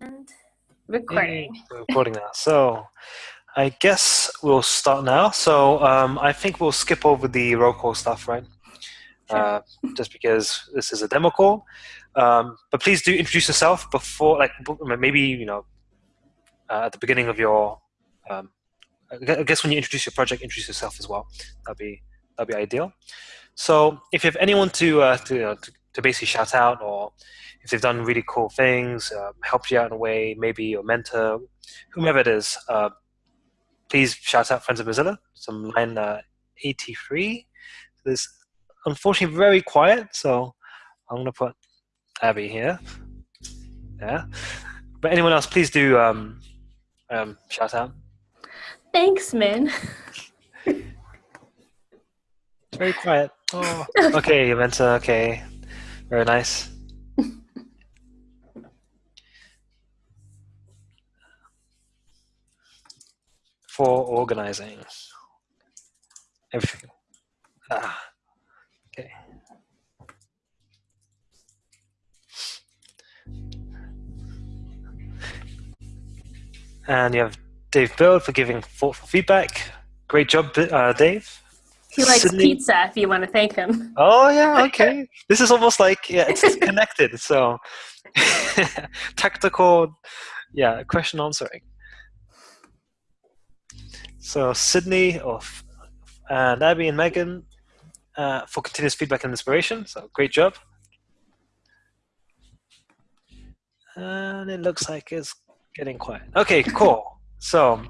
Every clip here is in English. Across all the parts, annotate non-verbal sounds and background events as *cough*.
And recording. Hey, we're recording now. So I guess we'll start now. So um, I think we'll skip over the roll call stuff, right? Sure. Uh, just because this is a demo call. Um, but please do introduce yourself before, like maybe you know, uh, at the beginning of your. Um, I I guess when you introduce your project, introduce yourself as well. That'd be that'd be ideal. So if you have anyone to uh, to, you know, to to basically shout out, or if they've done really cool things, um, helped you out in a way, maybe your mentor, whomever it is, uh, please shout out Friends of Mozilla. Some line uh, 83. This unfortunately very quiet, so I'm gonna put Abby here. Yeah. But anyone else, please do um, um, shout out. Thanks, Min. It's very quiet. Oh. *laughs* Okay, Mentor. Okay, very nice. For organizing everything. Ah, okay. And you have Dave Build for giving thoughtful feedback. Great job, uh, Dave. He likes Sydney- pizza if you want to thank him. Oh yeah, *laughs* okay. this is almost like yeah, it's *laughs* connected. So *laughs* tactical, yeah, question answering. So Sydney of and Abby and Megan uh, for continuous feedback and inspiration. So great job. And it looks like it's getting quiet. Okay, cool. So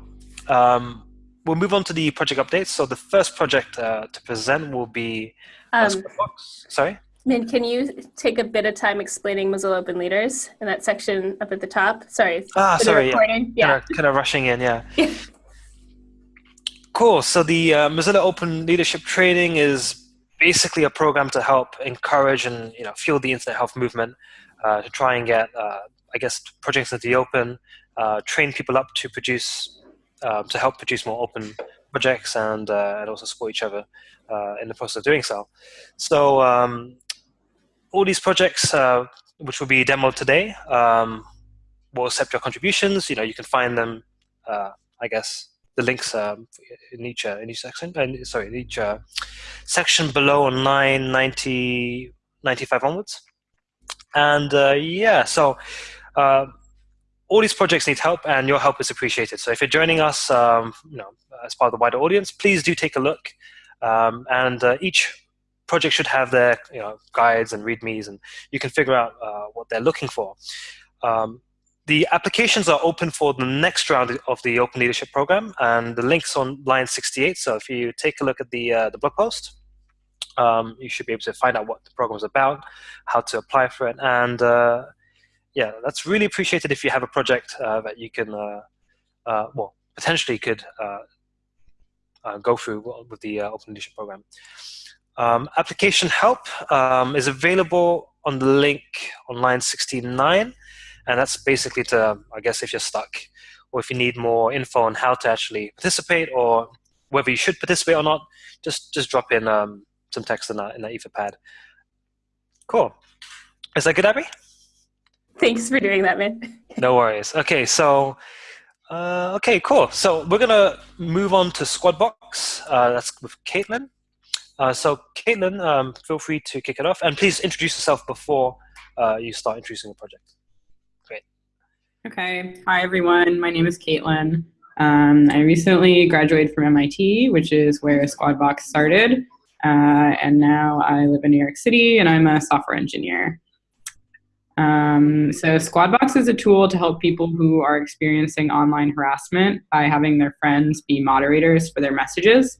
um, we'll move on to the project updates. So the first project uh, to present will be uh, Um. Sorry. Min, can you take a bit of time explaining Mozilla Open Leaders in that section up at the top? Sorry. Ah, sorry. Yeah. Yeah. Kind, of, kind of rushing in, yeah. *laughs* cool. So the uh, Mozilla Open Leadership Training is basically a program to help encourage and you know fuel the internet health movement uh, to try and get, uh, I guess, projects into the open, uh, train people up to produce, uh, to help produce more open projects and uh, and also support each other in the process of doing so. So um, all these projects, which will be demoed today, um, will accept your contributions. You know, you can find them. I guess the links um, in each uh, in each section. Uh, sorry, in each uh, section below on 990, 95 onwards. And uh, yeah, so uh, all these projects need help, and your help is appreciated. So if you're joining us, um, you know, as part of the wider audience, please do take a look. Um, and uh, each project should have their you know guides and readmes, and you can figure out what they're looking for. Um, the applications are open for the next round of the Open Leadership Program, and the link's on line 68. So if you take a look at the uh, the blog post, um, you should be able to find out what the program is about, how to apply for it, and uh, yeah, that's really appreciated if you have a project uh, that you can, uh, uh, well, potentially could uh, go through with the Open Leadership Program. Um, application help um, is available on the link on line 69 and that's basically to i guess if you're stuck or if you need more info on how to actually participate or whether you should participate or not just just drop in um, some text in that in that etherpad. Cool. Is that good abby? Thanks for doing that, man. no worries. Okay so uh, okay cool. So we're gonna move on to squadbox. Uh, that's with caitlin. Uh, so caitlin um, feel free to kick it off. And please introduce yourself before uh, you start introducing the project Okay. Hi, everyone. My name is Caitlin. Um, I recently graduated from MIT, which is where Squadbox started. Uh, and now I live in New York City and I'm a software engineer. Um, so, Squadbox is a tool to help people who are experiencing online harassment by having their friends be moderators for their messages.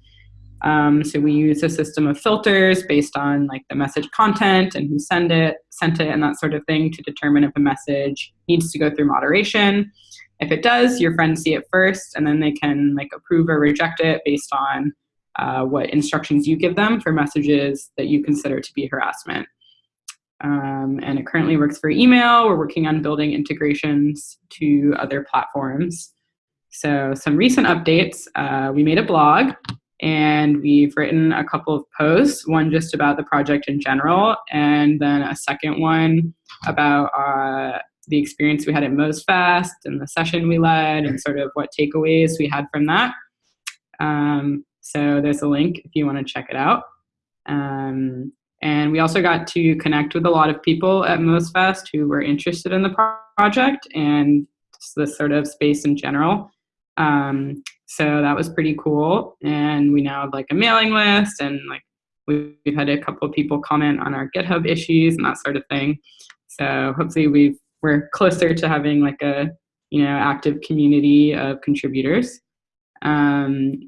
Um, so we use a system of filters based on like the message content and who send it, sent it, and that sort of thing to determine if a message needs to go through moderation. If it does, your friends see it first, and then they can like approve or reject it based on uh, what instructions you give them for messages that you consider to be harassment. Um, and it currently works for email. We're working on building integrations to other platforms. So some recent updates, uh, we made a blog and we've written a couple of posts, one just about the project in general, and then a second one about uh, the experience we had at MozFest and the session we led and sort of what takeaways we had from that. Um, so there's a link if you want to check it out. Um, and we also got to connect with a lot of people at MozFest who were interested in the pro project and this sort of space in general. Um, so that was pretty cool. And we now have like a mailing list and like we've had a couple of people comment on our GitHub issues and that sort of thing. So hopefully we've, we're closer to having like a you know active community of contributors. Um,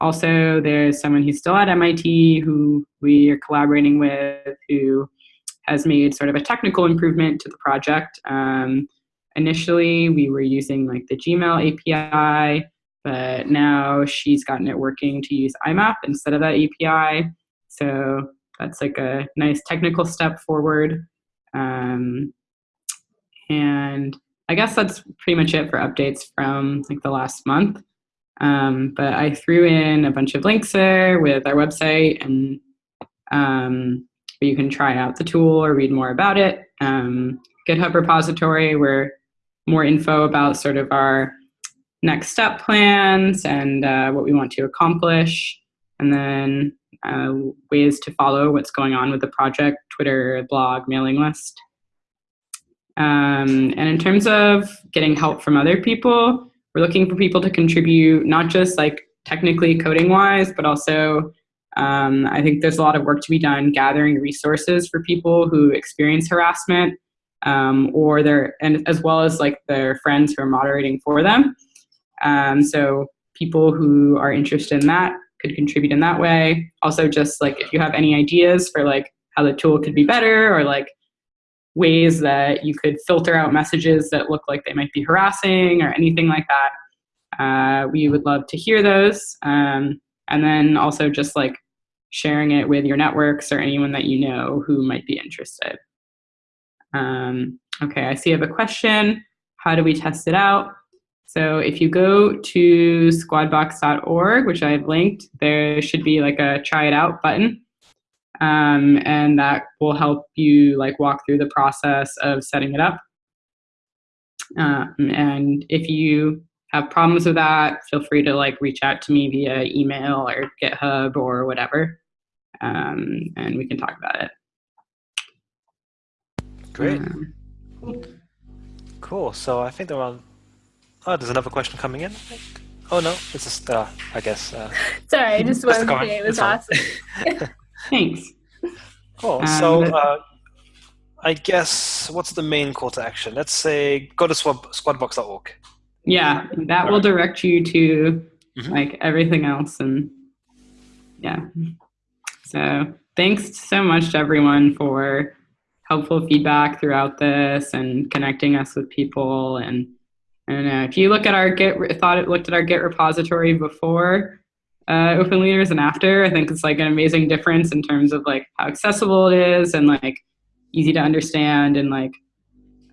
also, there's someone who's still at MIT who we are collaborating with who has made sort of a technical improvement to the project. Um, initially, we were using like the Gmail API, but now she's gotten it working to use IMAP instead of that API. So that's like a nice technical step forward. Um, and I guess that's pretty much it for updates from like the last month. Um, but I threw in a bunch of links there with our website and um, where you can try out the tool or read more about it. Um, GitHub repository where more info about sort of our next step plans and uh, what we want to accomplish. And then uh, ways to follow what's going on with the project, Twitter, blog, mailing list. Um, and in terms of getting help from other people, we're looking for people to contribute, not just like technically coding wise, but also um, I think there's a lot of work to be done gathering resources for people who experience harassment um, or their, and as well as like their friends who are moderating for them. Um, so people who are interested in that could contribute in that way. Also just like if you have any ideas for like how the tool could be better or like ways that you could filter out messages that look like they might be harassing or anything like that. Uh, we would love to hear those. Um, and then also just like sharing it with your networks or anyone that you know who might be interested. Um, okay, I see you have a question. How do we test it out? So if you go to squadbox.org, which I've linked, there should be like a try it out button um, and that will help you like walk through the process of setting it up. Um, and if you have problems with that, feel free to like reach out to me via email or GitHub or whatever, um, and we can talk about it. Great. Um, cool. So I think they're on. Oh, there's another question coming in. Oh no, it's just uh, I guess. Uh, *laughs* Sorry, I just wanted to say it was awesome. *laughs* Thanks. Cool. Um, so uh, I guess what's the main call to action? Let's say go to squad, squadbox.org. Yeah, that will direct you to mm-hmm. like everything else, and yeah. So thanks so much to everyone for helpful feedback throughout this and connecting us with people and and uh, if you look at our Git, thought it looked at our Git repository before, uh, open leaders and after. I think it's like an amazing difference in terms of like how accessible it is and like easy to understand and like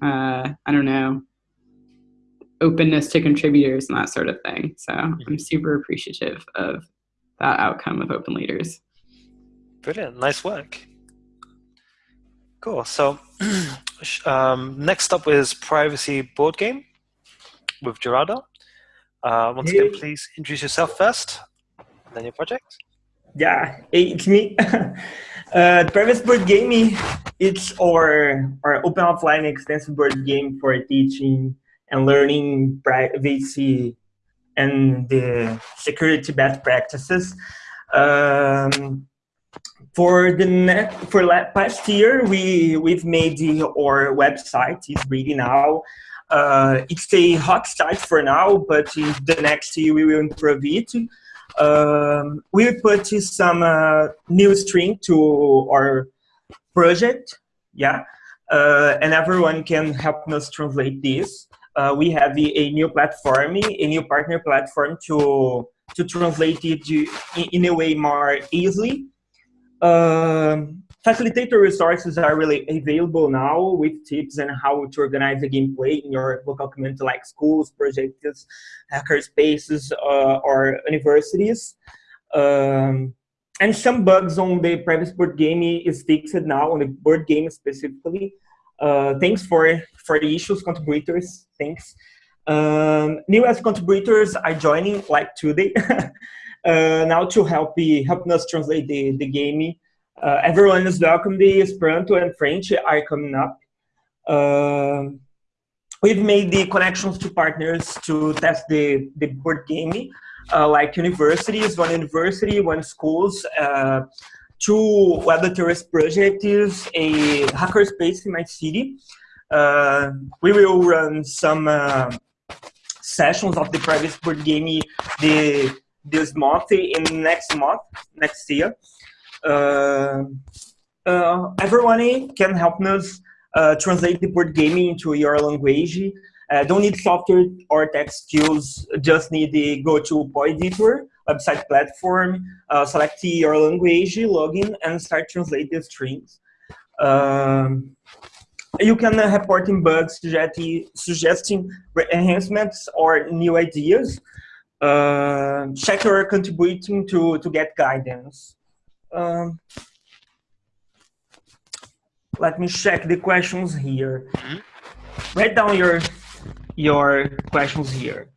uh, I don't know openness to contributors and that sort of thing. So I'm mm-hmm. super appreciative of that outcome of open leaders. Brilliant, nice work. Cool. So *clears throat* um, next up is privacy board game with Gerardo. Uh, once hey. again, please introduce yourself first then your project? Yeah, it's me. *laughs* uh, Privacy Board Gaming, it's our, our open offline extensive board game for teaching and learning privacy and the security best practices. Um, for the next, for past year, we we've made the, our website. It's ready now. Uh, it's a hot site for now, but in the next year we will improve it um, we put some uh, new string to our project, yeah, uh, and everyone can help us translate this. Uh, we have a, a, new platform, a new partner platform to to translate it in, a way more easily. Um, facilitator resources are really available now with tips on how to organize a gameplay in your local community like schools, projects, hacker spaces, uh, or universities. Um, and some bugs on the previous board game is fixed now, on the board game specifically. Uh, thanks for, for the issues contributors, thanks. Um, new as contributors are joining like today *laughs* now to help be helping us translate the, the game. Uh, everyone is welcome. The Esperanto and French are coming up. Uh, we've made the connections to partners to test the, the board game, uh, like universities, one university, one schools, uh, two web literacy projects, a hackerspace in my city. Uh, we will run some uh, sessions of the private board game the, this month in next month, next year. Uh, uh, everyone can help us uh, translate the board gaming into your language. Uh, don't need software or tech skills, just need the go-to editor, website platform, uh, select your language, login, and start translate the strings. Um, you can report in bugs, suggesting enhancements or new ideas. Uh, check your contributing to, to get guidance. Um, let me check the questions here. Mm -hmm. Write down your your questions here.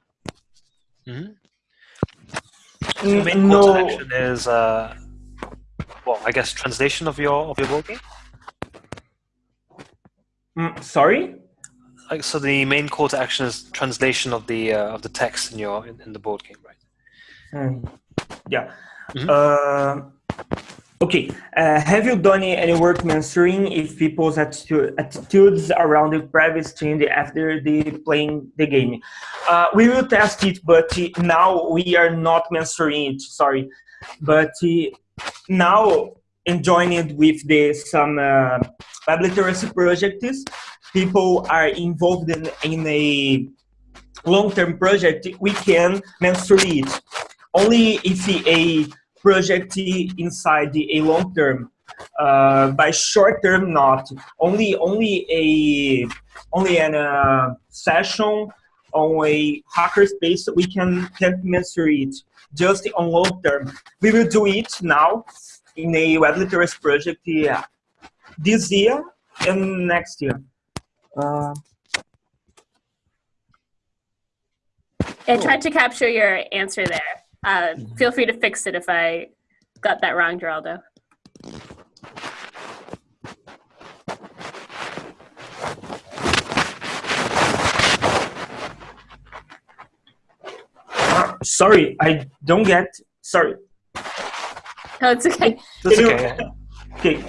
Mm -hmm. The main no. call to action is, uh, well, I guess translation of your of your board. Mm, sorry. Like, so the main call to action is translation of the uh, of the text in your in, in the board game, right? Mm. Yeah. -hmm. Uh, Okay, uh, have you done any work mentoring if people's attitude, attitudes around the privacy change after they playing the game? Uh, we will test it, but now we are not mentoring it, sorry. But now enjoying it with the some uh, web literacy projects, people are involved in, in a long-term project, we can mentor it. Only if a project inside a long term. Uh, by short term, not only only a only an uh, session on a hackerspace we can can measure it just on long term. We will do it now in a web literacy project yeah, this year and next year. Uh, I tried to capture your answer there. Uh, feel free to fix it if I got that wrong, Geraldo. sorry, I don't get. Sorry. No, it's okay. That's okay. okay.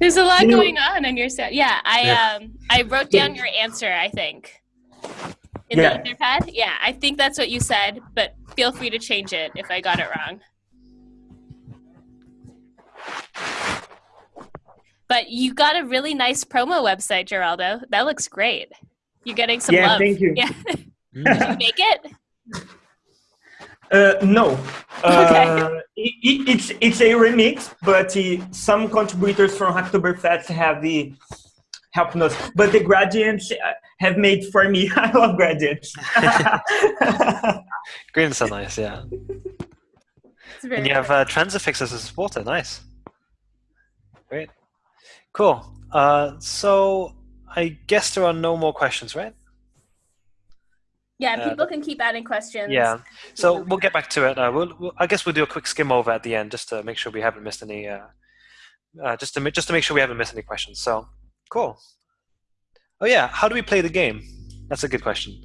There's a lot going on on your set. Yeah, I yeah. um I wrote down your answer. I think in yeah. the Etherpad. Yeah, I think that's what you said, but feel free to change it if I got it wrong. But you got a really nice promo website, Geraldo. That looks great. You're getting some yeah, love. thank you. Yeah. *laughs* Did you make it? Uh, no. Uh, it, it's it's a remix, but uh, some contributors from Hacktoberfest have the helping us. But the gradients have made for me. *laughs* I love gradients. *laughs* *laughs* Gradients are nice, yeah. And you have uh, Transifex as a supporter. Nice. Great. Cool. Uh, so I guess there are no more questions, right? Yeah, uh, people uh, can keep adding questions. Yeah, so we'll get back to it. Uh, we'll, we'll, I guess we'll do a quick skim over at the end just to make sure we haven't missed any. Uh, uh, just to just to make sure we haven't missed any questions. So cool. Oh yeah, how do we play the game? That's a good question.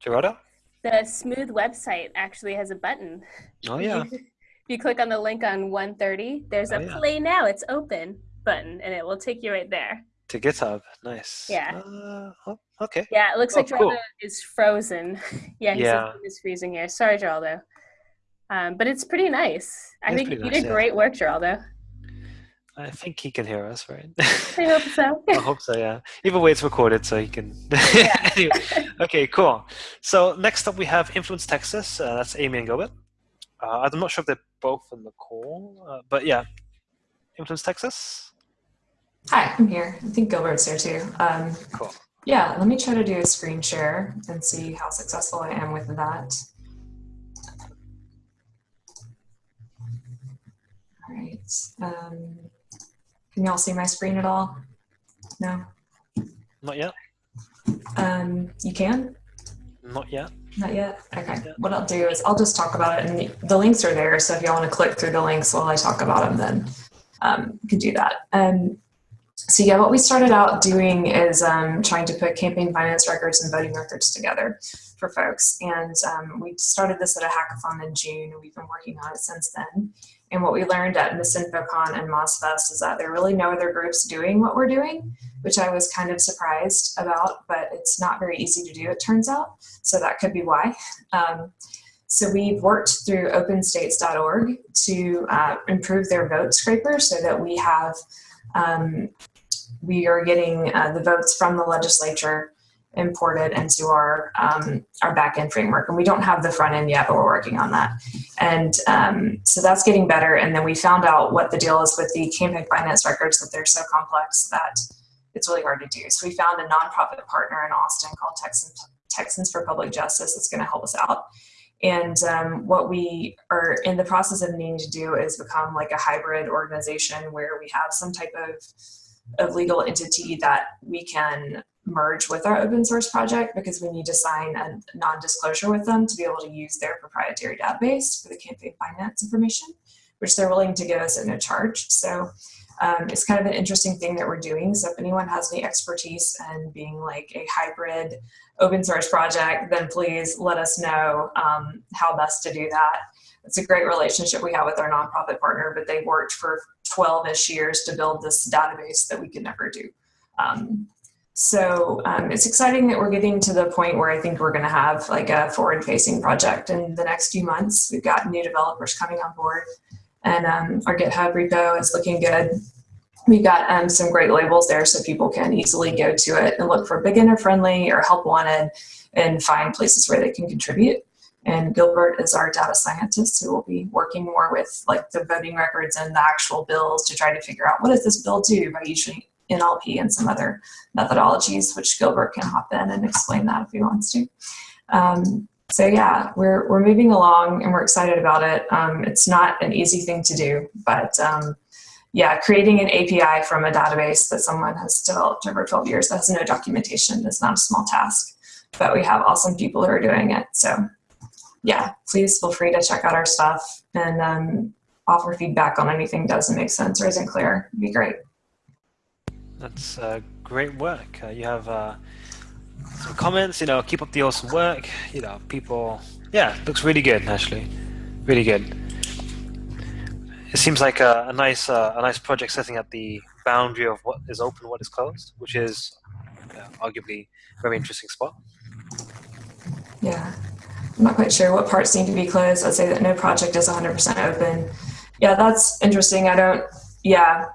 Gerardo? The Smooth website actually has a button. Oh yeah. if you click on the link on 130, there's a oh, yeah. play now, it's open button, and it will take you right there. To GitHub, nice. Yeah. Uh, oh, okay. Yeah, it looks oh, like Geraldo cool. is frozen. *laughs* yeah, he's yeah. is freezing here. Sorry, Geraldo. Um, but it's pretty nice. I think you nice, did yeah. great work, Geraldo. I think he can hear us, right? *laughs* I hope so. *laughs* I hope so, yeah. Either way, it's recorded, so he can. anyway. Okay, cool. So next up, we have Influence Texas. Uh, that's Amy and Gilbert. Uh, I'm not sure if they're both in the call, uh, but yeah. Influence Texas. Hi, I'm here. I think Gilbert's there too. Um, cool. Yeah, let me try to do a screen share and see how successful I am with that. All right. Um, Can y'all see my screen at all? No? Not yet. Um, you can? Not yet. Not yet? Okay. Yeah. What I'll do is I'll just talk about it and the, the links are there. So if y'all want to click through the links while I talk about them, then um, you can do that. Um, so yeah, what we started out doing is um, trying to put campaign finance records and voting records together for folks. And um, we started this at a hackathon in June and we've been working on it since then. And what we learned at MisinfoCon and MozFest is that there are really no other groups doing what we're doing, which I was kind of surprised about, but it's not very easy to do, it turns out. So that could be why. Um, so we've worked through openstates.org to uh, improve their vote scraper so that we have, um, we are getting uh, the votes from the legislature imported into our um, our backend framework, and we don't have the front end yet, but we're working on that. And um, so that's getting better. And then we found out what the deal is with the campaign finance records that they're so complex that it's really hard to do. So we found a nonprofit partner in Austin called Texans Texans for Public Justice that's going to help us out. And um, what we are in the process of needing to do is become like a hybrid organization where we have some type of of legal entity that we can merge with our open source project because we need to sign a non-disclosure with them to be able to use their proprietary database for the campaign finance information, which they're willing to give us at no charge. So um, it's kind of an interesting thing that we're doing. So if anyone has any expertise in being like a hybrid open source project, then please let us know um, how best to do that. It's a great relationship we have with our nonprofit partner, but they worked for 12-ish years to build this database that we could never do. Um, so um, it's exciting that we're getting to the point where I think we're going to have like a forward-facing project in the next few months. We've got new developers coming on board, and um, our GitHub repo is looking good. We've got um, some great labels there so people can easily go to it and look for beginner-friendly or help wanted and find places where they can contribute. And Gilbert is our data scientist who will be working more with like the voting records and the actual bills to try to figure out what does this bill do by using NLP and some other methodologies, which Gilbert can hop in and explain that if he wants to. Um, so yeah, we're, we're moving along and we're excited about it. Um, it's not an easy thing to do, but um, yeah, creating an API from a database that someone has developed over 12 years that has no documentation is not a small task, but we have awesome people who are doing it. So yeah, please feel free to check out our stuff and um, offer feedback on anything that doesn't make sense or isn't clear. It'd be great. That's uh, great work. Uh, you have uh, some comments, you know, keep up the awesome work. You know, people, yeah, looks really good, actually. Really good. It seems like a, a nice uh, a nice project setting at the boundary of what is open, what is closed, which is uh, arguably a very interesting spot. Yeah, I'm not quite sure what parts need to be closed. I'd say that no project is 100% open. Yeah, that's interesting. I don't, yeah,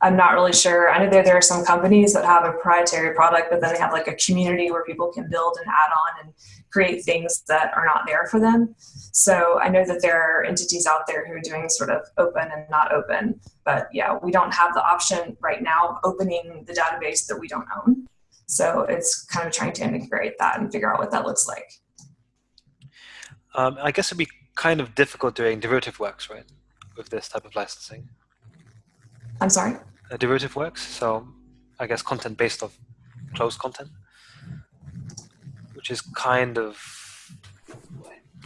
I'm not really sure. I know there, there are some companies that have a proprietary product, but then they have like a community where people can build and add on and create things that are not there for them. So I know that there are entities out there who are doing sort of open and not open, but yeah, we don't have the option right now of opening the database that we don't own. So it's kind of trying to integrate that and figure out what that looks like. Um, I guess it'd be kind of difficult doing derivative works, right, with this type of licensing. I'm sorry? uh, derivative works. So I guess content based off closed content, which is kind of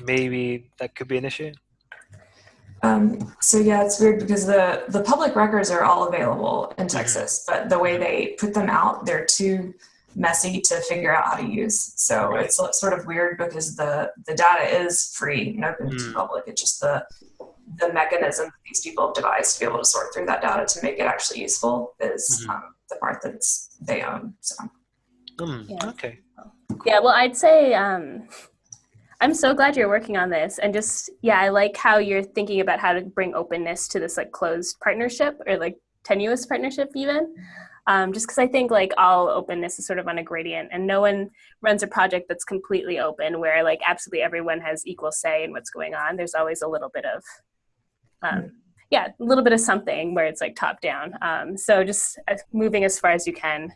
maybe that could be an issue. Um, so yeah, it's weird because the the public records are all available in Texas, but the way they put them out, they're too messy to figure out how to use. So Right. it's sort of weird because the the data is free and open to Mm. the public. It's just the the mechanism that these people have devised to be able to sort through that data to make it actually useful is Mhm. um, the part that they own. So Hmm, Yeah. Okay. Yeah, well, I'd say um, I'm so glad you're working on this, and just yeah, I like how you're thinking about how to bring openness to this like closed partnership or like tenuous partnership even. Um, just because I think like all openness is sort of on a gradient, and no one runs a project that's completely open where like absolutely everyone has equal say in what's going on. There's always a little bit of um, yeah, a little bit of something where it's like top down. Um, so just uh, moving as far as you can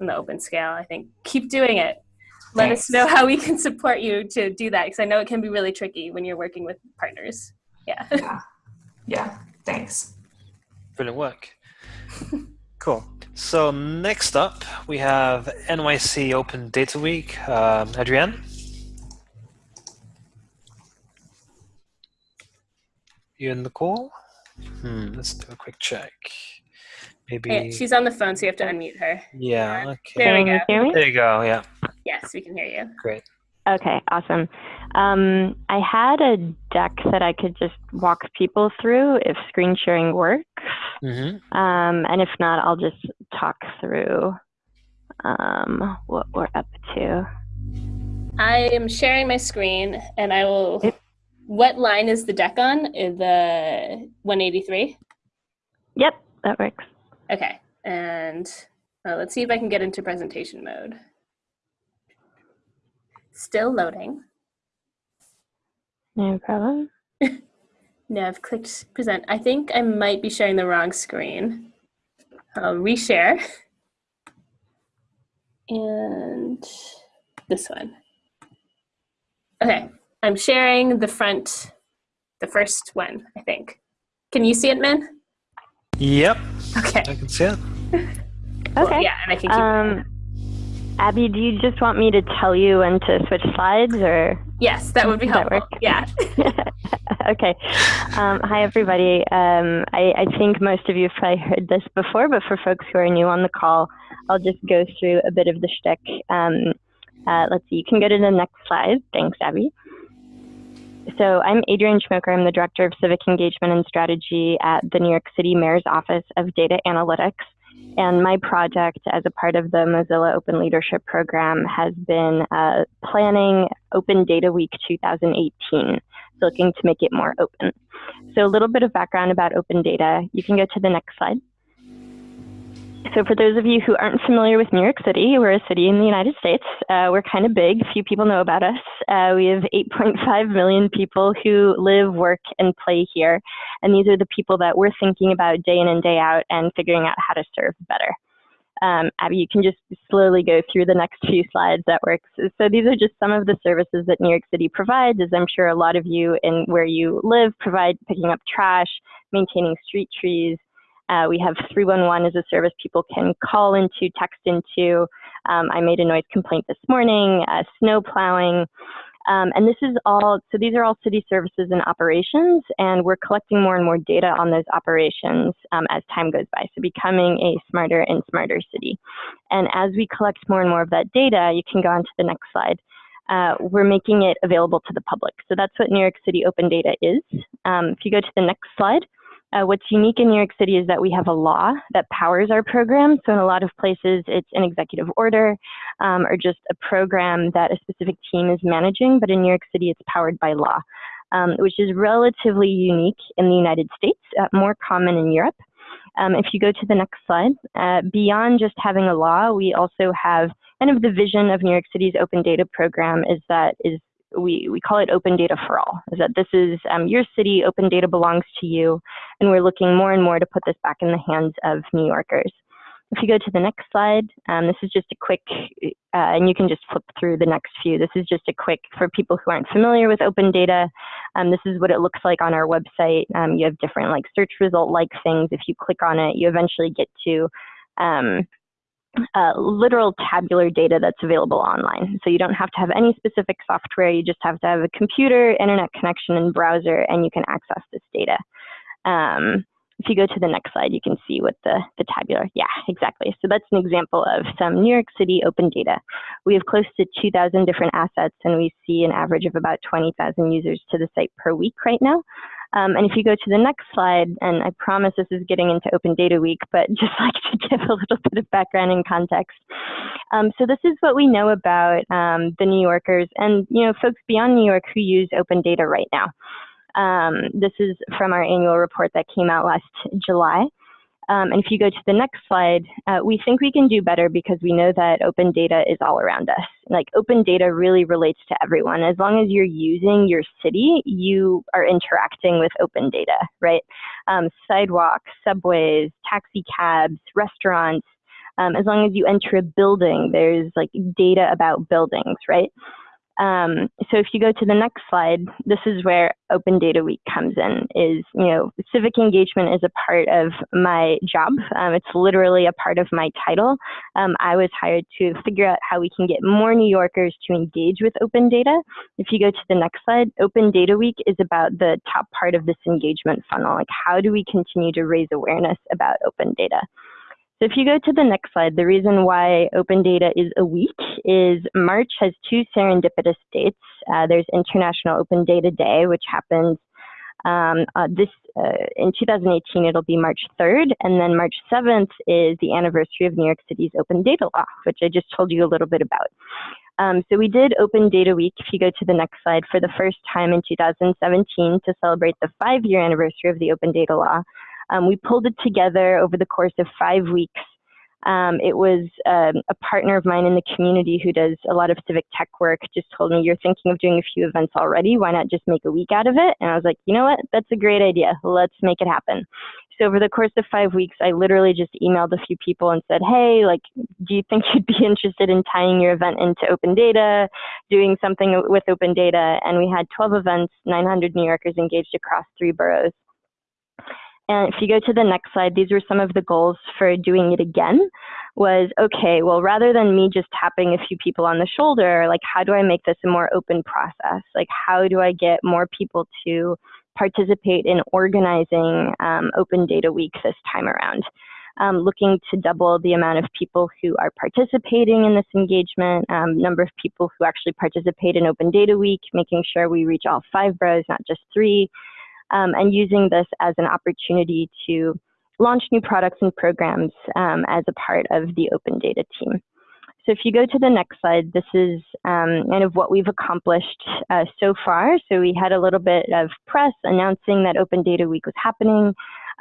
on the open scale, I think keep doing it. Let us know how we can support you to do that because I know it can be really tricky when you're working with partners. Yeah. yeah, yeah. Thanks. Brilliant work. *laughs* Cool. So next up, we have NYC Open Data Week. Um, Adrienne? You in the call? Hmm, let's do a quick check. Maybe. Hey, she's on the phone, so you have to unmute her. Yeah. Okay. There we Can you go. hear me? There you go. Yeah. Yes, we can hear you. Great. Okay, awesome. Um, I had a deck that I could just walk people through if screen sharing works. hmm Um, and if not, I'll just talk through um, what we're up to. I am sharing my screen, and I will. What line is the deck on? Uh, The 183. Yep, that works. Okay, and uh, let's see if I can get into presentation mode. Still loading. No problem. *laughs* No, I've clicked present. I think I might be sharing the wrong screen. I'll reshare. And this one. Okay, I'm sharing the front, the first one, I think. Can you see it, Min? Yep. Okay. I can see it. *laughs* Okay. Yeah, and I can keep Um, Abby, do you just want me to tell you when to switch slides or? Yes, that would be helpful. Yeah. *laughs* *laughs* okay. Um, hi, everybody. Um, I, I think most of you have probably heard this before, but for folks who are new on the call, I'll just go through a bit of the shtick. Um, uh, let's see, you can go to the next slide. Thanks, Abby. So I'm Adrienne Schmoke. I'm the Director of Civic Engagement and Strategy at the New York City Mayor's Office of Data Analytics. And my project, as a part of the Mozilla Open Leadership Program, has been uh, planning Open Data Week 2018 looking to make it more open. So a little bit of background about open data. You can go to the next slide. So for those of you who aren't familiar with New York City, we're a city in the United States. Uh, we're kind of big. Few people know about us. Uh, we have 8.5 million people who live, work, and play here. And these are the people that we're thinking about day in and day out and figuring out how to serve better. Um, Abby, you can just slowly go through the next few slides. That works. So these are just some of the services that New York City provides, as I'm sure a lot of you in where you live provide picking up trash, maintaining street trees. Uh, we have 311 as a service people can call into, text into. Um, I made a noise complaint this morning, uh, snow plowing. Um, and this is all, so these are all city services and operations, and we're collecting more and more data on those operations um, as time goes by. So becoming a smarter and smarter city. And as we collect more and more of that data, you can go on to the next slide. Uh, we're making it available to the public. So that's what New York City Open Data is. Um, if you go to the next slide, uh, what's unique in New York City is that we have a law that powers our program. So in a lot of places, it's an executive order um, or just a program that a specific team is managing. But in New York City, it's powered by law, um, which is relatively unique in the United States, uh, more common in Europe. Um, if you go to the next slide, uh, beyond just having a law, we also have kind of the vision of New York City's open data program is that is we, we call it open data for all, is that this is um, your city, open data belongs to you, and we're looking more and more to put this back in the hands of New Yorkers. If you go to the next slide, um, this is just a quick, uh, and you can just flip through the next few. This is just a quick, for people who aren't familiar with open data, um, this is what it looks like on our website. Um, you have different like search result like things. If you click on it, you eventually get to um, uh, literal tabular data that's available online. So you don't have to have any specific software. You just have to have a computer, internet connection, and browser, and you can access this data. Um, if you go to the next slide, you can see what the, the tabular, yeah, exactly. So that's an example of some New York City open data. We have close to 2,000 different assets, and we see an average of about 20,000 users to the site per week right now. Um, and if you go to the next slide, and I promise this is getting into Open Data Week, but *laughs* just like to give a little bit of background and context. Um, so this is what we know about um, the New Yorkers and you know folks beyond New York who use open data right now. Um, this is from our annual report that came out last July. Um, and if you go to the next slide, uh, we think we can do better because we know that open data is all around us. Like open data really relates to everyone. As long as you're using your city, you are interacting with open data, right? Um, sidewalks, subways, taxi cabs, restaurants. Um, as long as you enter a building, there's like data about buildings, right? Um, so if you go to the next slide, this is where Open Data Week comes in. Is you know civic engagement is a part of my job. Um, it's literally a part of my title. Um, I was hired to figure out how we can get more New Yorkers to engage with open data. If you go to the next slide, Open Data Week is about the top part of this engagement funnel. Like how do we continue to raise awareness about open data? So if you go to the next slide, the reason why open data is a week is March has two serendipitous dates. Uh, there's International Open Data Day, which happens um, uh, this uh, in 2018. It'll be March 3rd, and then March 7th is the anniversary of New York City's Open Data Law, which I just told you a little bit about. Um, so we did Open Data Week, if you go to the next slide, for the first time in 2017 to celebrate the five-year anniversary of the Open Data Law. Um, we pulled it together over the course of five weeks. Um, it was um, a partner of mine in the community who does a lot of civic tech work just told me, You're thinking of doing a few events already. Why not just make a week out of it? And I was like, You know what? That's a great idea. Let's make it happen. So over the course of five weeks, I literally just emailed a few people and said, Hey, like, do you think *laughs* you'd be interested in tying your event into open data, doing something with open data? And we had 12 events, 900 New Yorkers engaged across three boroughs. And if you go to the next slide, these were some of the goals for doing it again was, okay, well, rather than me just tapping a few people on the shoulder, like how do I make this a more open process? Like how do I get more people to participate in organizing um, Open Data Week this time around? Um, looking to double the amount of people who are participating in this engagement, um, number of people who actually participate in Open Data Week, making sure we reach all five boroughs, not just three, um, and using this as an opportunity to launch new products and programs um, as a part of the open data team. So if you go to the next slide, this is um, kind of what we've accomplished uh, so far. So we had a little bit of press announcing that Open Data Week was happening.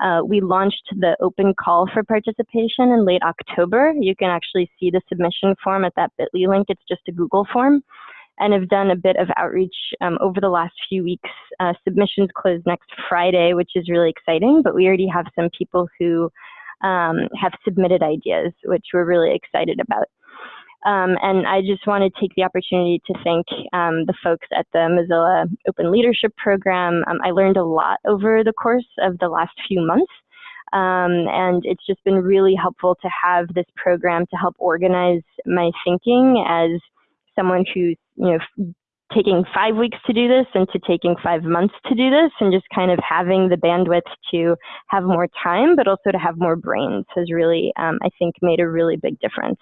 Uh, we launched the open call for participation in late October. You can actually see the submission form at that bit.ly link. It's just a Google form and have done a bit of outreach um, over the last few weeks. Uh, submissions close next Friday, which is really exciting, but we already have some people who um, have submitted ideas, which we're really excited about. Um, and I just want to take the opportunity to thank um, the folks at the Mozilla Open Leadership Program. Um, I learned a lot over the course of the last few months. Um, and it's just been really helpful to have this program to help organize my thinking as someone who's you know taking five weeks to do this and to taking five months to do this and just kind of having the bandwidth to have more time but also to have more brains has really um, i think made a really big difference.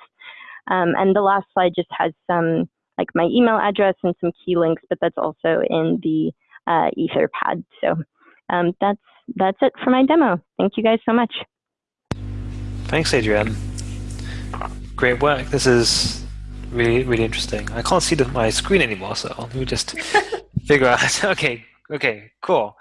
Um, and the last slide just has some like my email address and some key links but that's also in the uh, etherpad so um, that's that's it for my demo. Thank you guys so much. Thanks adrienne. Great work. This is really really interesting. I can't see the, my screen anymore, so let me just *laughs* figure out. *laughs* okay, okay, cool.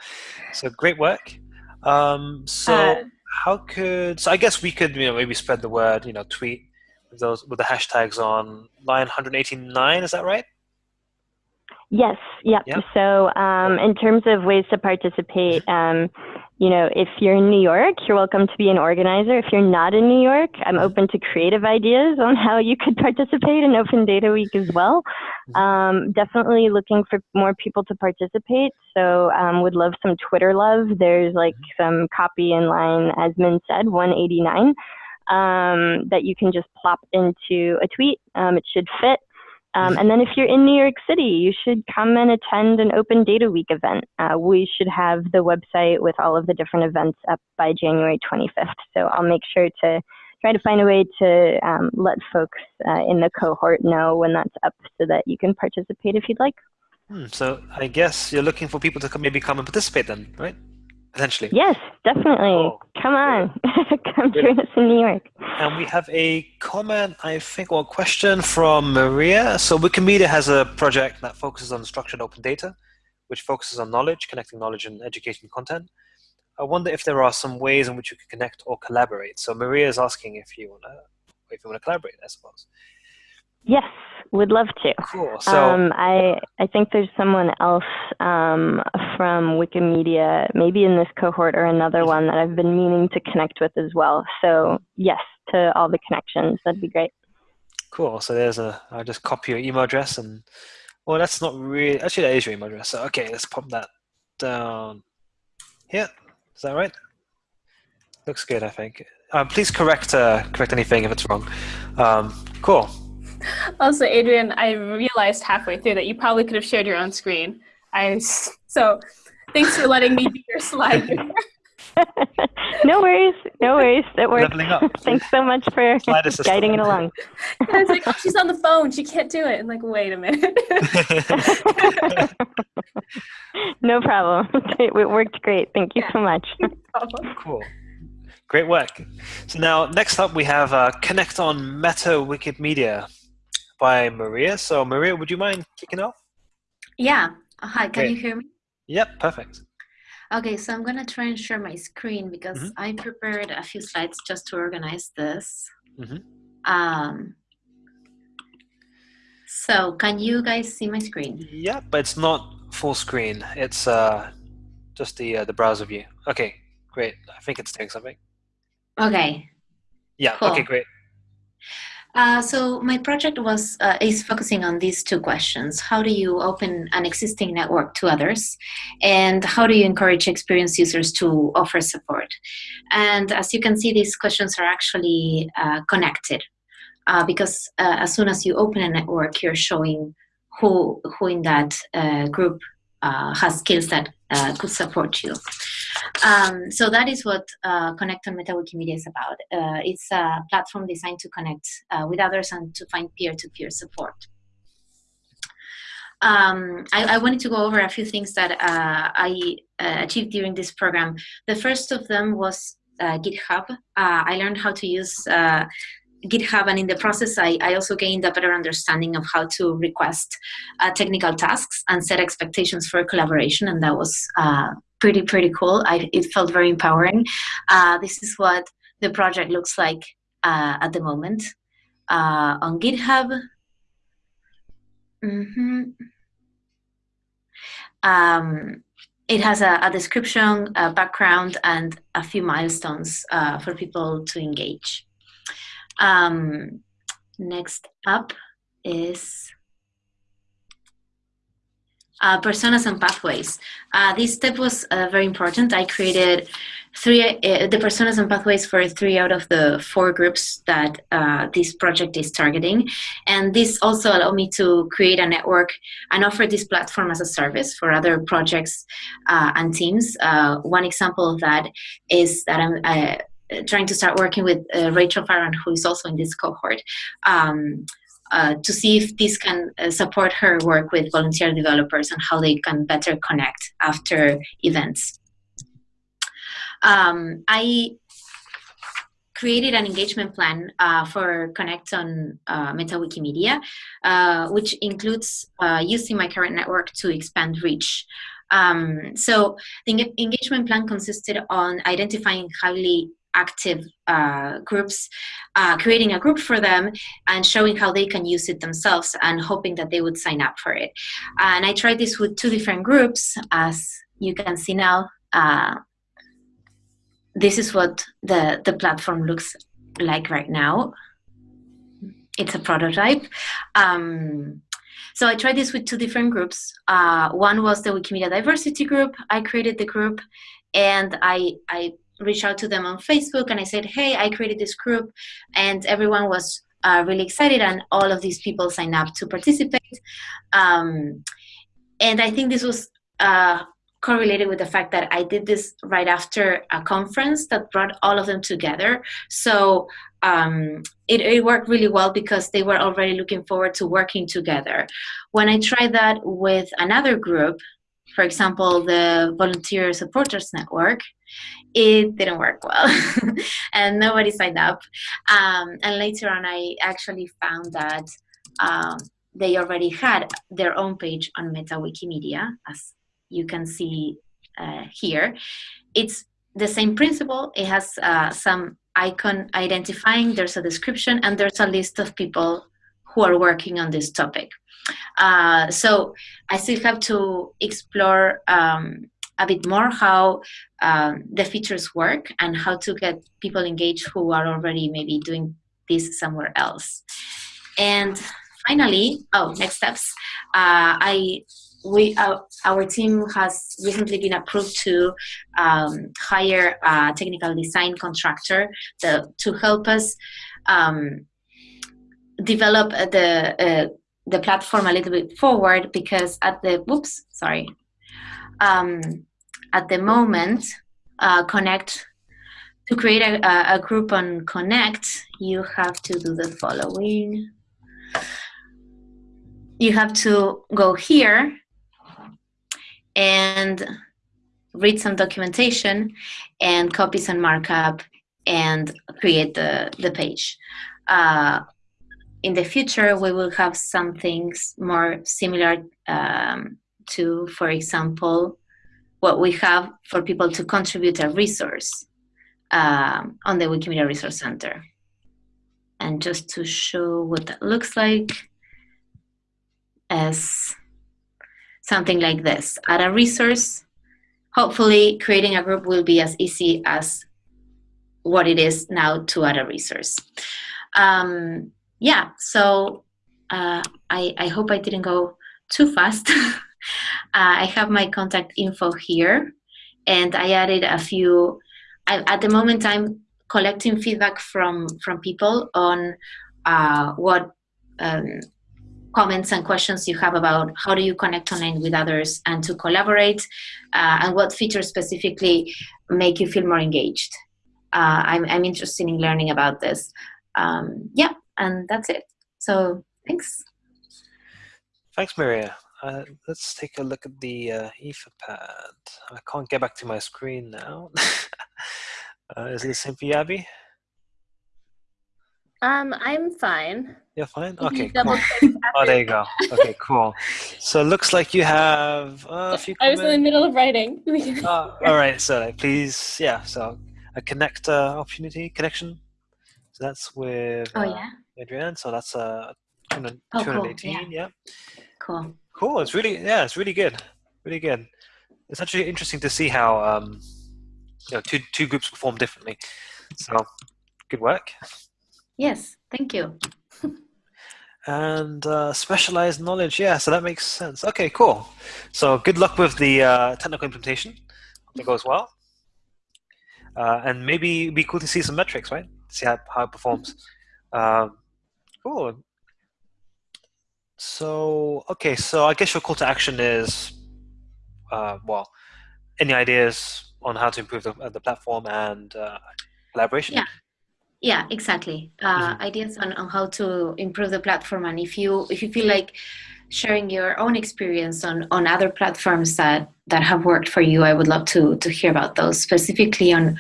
So great work. Um, so uh, how could so I guess we could you know maybe spread the word you know tweet with those with the hashtags on line 189 is that right? Yes. Yep. yep. So um, in terms of ways to participate. Um, you know, if you're in New York, you're welcome to be an organizer. If you're not in New York, I'm open to creative ideas on how you could *laughs* participate in Open Data Week as well. Mm-hmm. Um, definitely looking for more people to participate. So um, would love some Twitter love. There's like some copy in line, as Min said, 189, um, that you can just plop into a tweet. Um, it should fit. Um, and then if you're in New York City, you should come and attend an Open Data Week event. Uh, we should have the website with all of the different events up by January 25th. So I'll make sure to try to find a way to um, let folks uh, in the cohort know when that's up so that you can participate if you'd like. Hmm, so I guess you're looking for people to come, maybe come and participate then, right? Essentially. Yes, definitely. Oh, Come on, *laughs* come join us in New York. And we have a comment, I think, or a question from Maria. So Wikimedia has a project that focuses on structured open data, which focuses on knowledge, connecting knowledge and education content. I wonder if there are some ways in which you can connect or collaborate. So Maria is asking if you wanna, if you wanna collaborate, I suppose. Yes, would love to. Cool. So um, I I think there's someone else um, from Wikimedia, maybe in this cohort or another mm-hmm. one that I've been meaning to connect with as well. So yes, to all the connections, that'd be great. Cool. So there's a. I'll just copy your email address and Well, that's not really. Actually, that is your email address. So, okay, let's pop that down here. Is that right? Looks good, I think. Um, please correct uh, correct anything if it's wrong. Um, cool. *laughs* Also, Adrian, I realized halfway through that you probably could have shared your own screen. I so thanks for letting me be your slide. *laughs* *laughs* no worries, no worries. It works. Leveling up. Thanks so much for Slide assistant. guiding it along. I was like, oh, she's on the phone. She can't do it. And like, wait a minute. no problem. It worked great. Thank you so much. cool. Great work. So now, next up, we have uh, Connect on Meta Wikimedia by Maria. So, Maria, would you mind kicking off? Yeah. Hi, can Great. you hear me? Yep, perfect. Okay, so I'm gonna try and share my screen because Mhm. I prepared a few slides just to organize this. Mhm. Um, so can you guys see my screen? Yeah, but it's not full screen. It's uh, just the uh, the browser view. Okay, great. I think it's doing something. Okay. Yeah. Cool. Okay, great. Uh, so my project was uh, is focusing on these two questions: How do you open an existing network to others, and how do you encourage experienced users to offer support? And as you can see, these questions are actually uh, connected uh, because uh, as soon as you open a network, you're showing who who in that uh, group has skills that could support you. Um, so that is what uh, Connect on Meta Wikimedia is about. Uh, it's a platform designed to connect uh, with others and to find peer-to-peer support. Um, I, I wanted to go over a few things that uh, I uh, achieved during this program. The first of them was uh, GitHub. I learned how to use GitHub, and in the process, I, I also gained a better understanding of how to request uh, technical tasks and set expectations for collaboration, and that was uh, pretty pretty cool. I, it felt very empowering. Uh, this is what the project looks like uh, at the moment uh, on GitHub. Mhm. Um, it has a, a description, a background, and a few milestones uh, for people to engage. Um, next up is uh, personas and pathways. Uh, this step was uh, very important. I created three uh, the personas and pathways for three out of the four groups that uh, this project is targeting, and this also allowed me to create a network and offer this platform as a service for other projects uh, and teams. One example of that is that I'm. Trying to start working with Rachel Farrand, who is also in this cohort, um, uh, to see if this can uh, support her work with volunteer developers and how they can better connect after events. Um, I created an engagement plan uh, for Connect on uh, Meta Wikimedia, uh, which includes uh, using my current network to expand reach. Um, so the engagement plan consisted on identifying highly active uh, groups, uh, creating a group for them and showing how they can use it themselves and hoping that they would sign up for it. And I tried this with two different groups, as you can see now. Uh, this is what the, the platform looks like right now. It's a prototype. Um, so I tried this with two different groups. Uh, one was the Wikimedia Diversity group. I created the group and I, I reached out to them on Facebook and I said, hey, I created this group. And everyone was uh, really excited and all of these people signed up to participate. Um, and I think this was uh, correlated with the fact that I did this right after a conference that brought all of them together. So um, it, it, worked really well because they were already looking forward to working together. When I tried that with another group, for example, the Volunteer Supporters Network, it didn't work well *laughs* and nobody signed up. Um, and later on, I actually found that um, they already had their own page on Meta Wikimedia, as you can see uh, here. It's the same principle. It has uh, some icon identifying, there's a description, and there's a list of people who are working on this topic. Uh, so I still have to explore um, a bit more how um, the features work and how to get people engaged who are already maybe doing this somewhere else. And finally, oh, next steps. Uh, I we uh, our team has recently been approved to um, hire a technical design contractor to, to help us um, develop the uh, the platform a little bit forward because at the whoops sorry um, at the moment uh, connect to create a, a group on connect you have to do the following you have to go here and read some documentation and copy some markup and create the, the page. Uh, in the future, we will have some things more similar um, to, for example, what we have for people to contribute a resource um, on the Wikimedia Resource Center. And just to show what that looks like as something like this. Add a resource. Hopefully, creating a group will be as easy as what it is now to add a resource. Um, yeah, so uh, I, I hope I didn't go too fast. *laughs* uh, I have my contact info here, and I added a few. I, at the moment, I'm collecting feedback from from people on uh, what um, comments and questions you have about how do you connect online with others and to collaborate uh, and what features specifically make you feel more engaged. Uh, I'm, I'm interested in learning about this. Um, yeah, and that's it. So thanks. Thanks, Maria. Uh, let's take a look at the uh, Etherpad. I can't get back to my screen now. *laughs* uh, is it the same for you, Abby? Um, I'm fine. You're fine? Okay, cool. *laughs* Oh, there you go. Okay, cool. So it looks like you have uh, a few I was in the middle of writing. *laughs* uh, all right, so please, yeah, so a connect uh, opportunity, connection. So that's with oh, yeah. Adrienne, so that's uh, 218, cool. yeah. yeah. Cool. Cool, it's really, yeah, it's really good. Really good. It's actually interesting to see how, um, you know, two, two groups perform differently. So, good work. Yes, thank you. and uh, specialized knowledge, yeah, so that makes sense. Okay, cool. So good luck with the uh, technical implementation. Hope it goes well. Uh, and maybe it'd be cool to see some metrics, right? See how, how it performs. Um, cool. So, okay, so I guess your call to action is, uh, well, any ideas on how to improve the, the platform and uh, collaboration? Yeah. Yeah, exactly. Uh, mm-hmm. Ideas on, on how to improve the platform, and if you if you feel like sharing your own experience on on other platforms that that have worked for you, I would love to to hear about those specifically on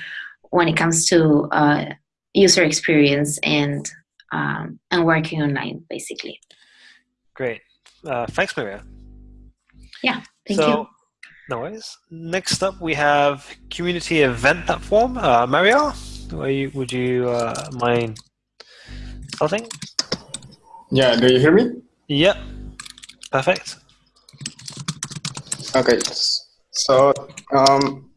when it comes to uh, user experience and um, and working online, basically. Great. Uh, thanks, Maria. Yeah. Thank so, you. No worries. Next up, we have community event platform. Uh, Mario. You, would you uh, mind starting? Yeah, do you hear me? Yep. Perfect. Okay, so um,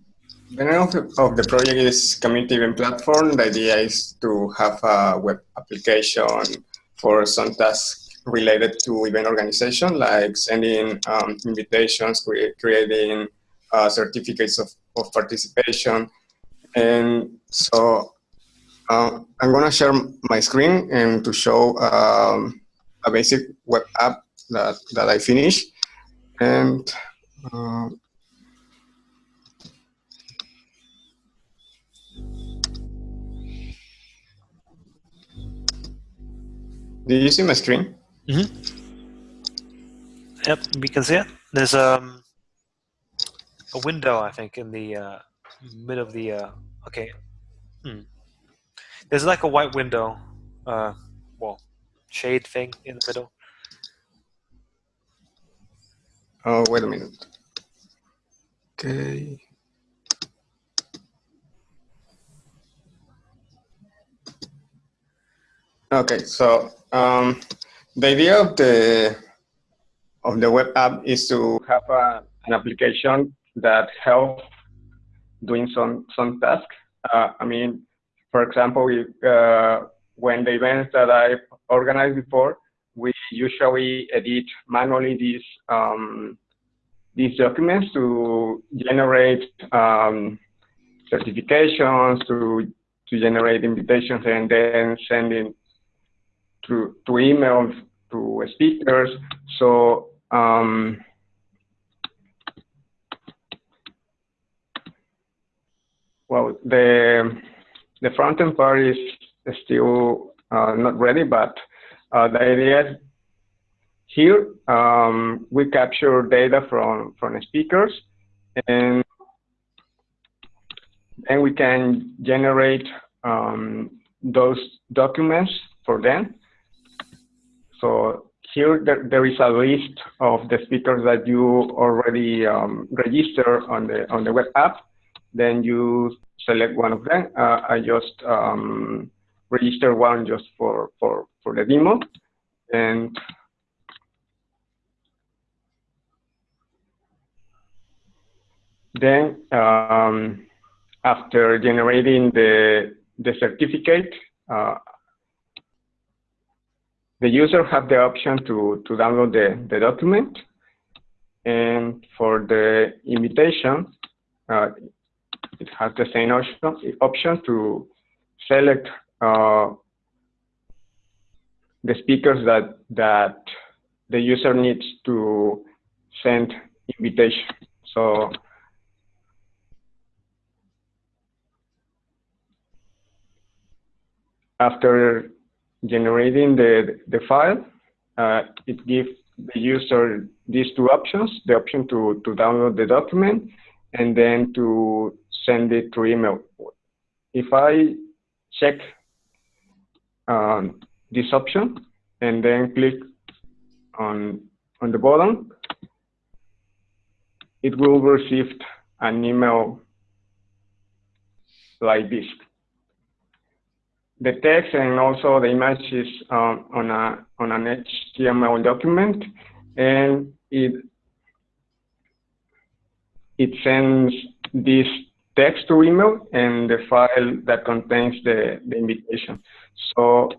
the name of the, of the project is Community Event Platform. The idea is to have a web application for some tasks related to event organization, like sending um, invitations, creating uh, certificates of, of participation, and so uh, I'm gonna share my screen and to show um, a basic web app that, that I finished. And uh, Do you see my screen? Mm hmm Yep, we can see it. There's um, a window, I think, in the uh, middle of the. Uh, okay. Hmm. There's like a white window, uh, well, shade thing in the middle. Oh, wait a minute. Okay. Okay, so um, the idea of the of the web app is to have a, an application that helps doing some some tasks. Uh, I mean, for example, uh, when the events that I organized before, we usually edit manually these um, these documents to generate um, certifications, to to generate invitations, and then sending to to emails to speakers. So um, well, the the front end part is still uh, not ready, but uh, the idea is here um, we capture data from from speakers, and then we can generate um, those documents for them. So here there, is a list of the speakers that you already um, register on the on the web app. Then you select one of them. Uh, I just um, register one just for, for, for the demo. And then um, after generating the, the certificate, uh, the user have the option to, to download the, the document. And for the invitation, uh, it has the same option, option to select uh, the speakers that that the user needs to send invitation. So after generating the the file, uh, it gives the user these two options: the option to to download the document and then to send it to email. If I check um, this option and then click on, on the button, it will receive an email like this. The text and also the images um, on, a, on an HTML document and it, it sends this text to email and the file that contains the, the invitation. So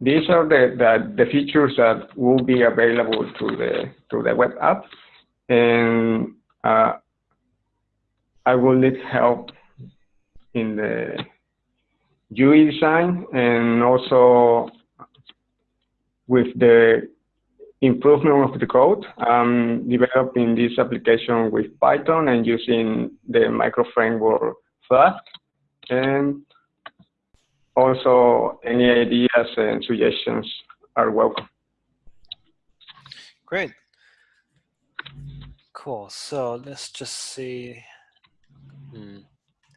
these are the, the, the, features that will be available to the to the web app, and uh, I will need help in the UI design and also with the improvement of the code. I'm developing this application with Python and using the micro framework Flask. And also any ideas and suggestions are welcome. Great. Cool. So let's just see. Hmm.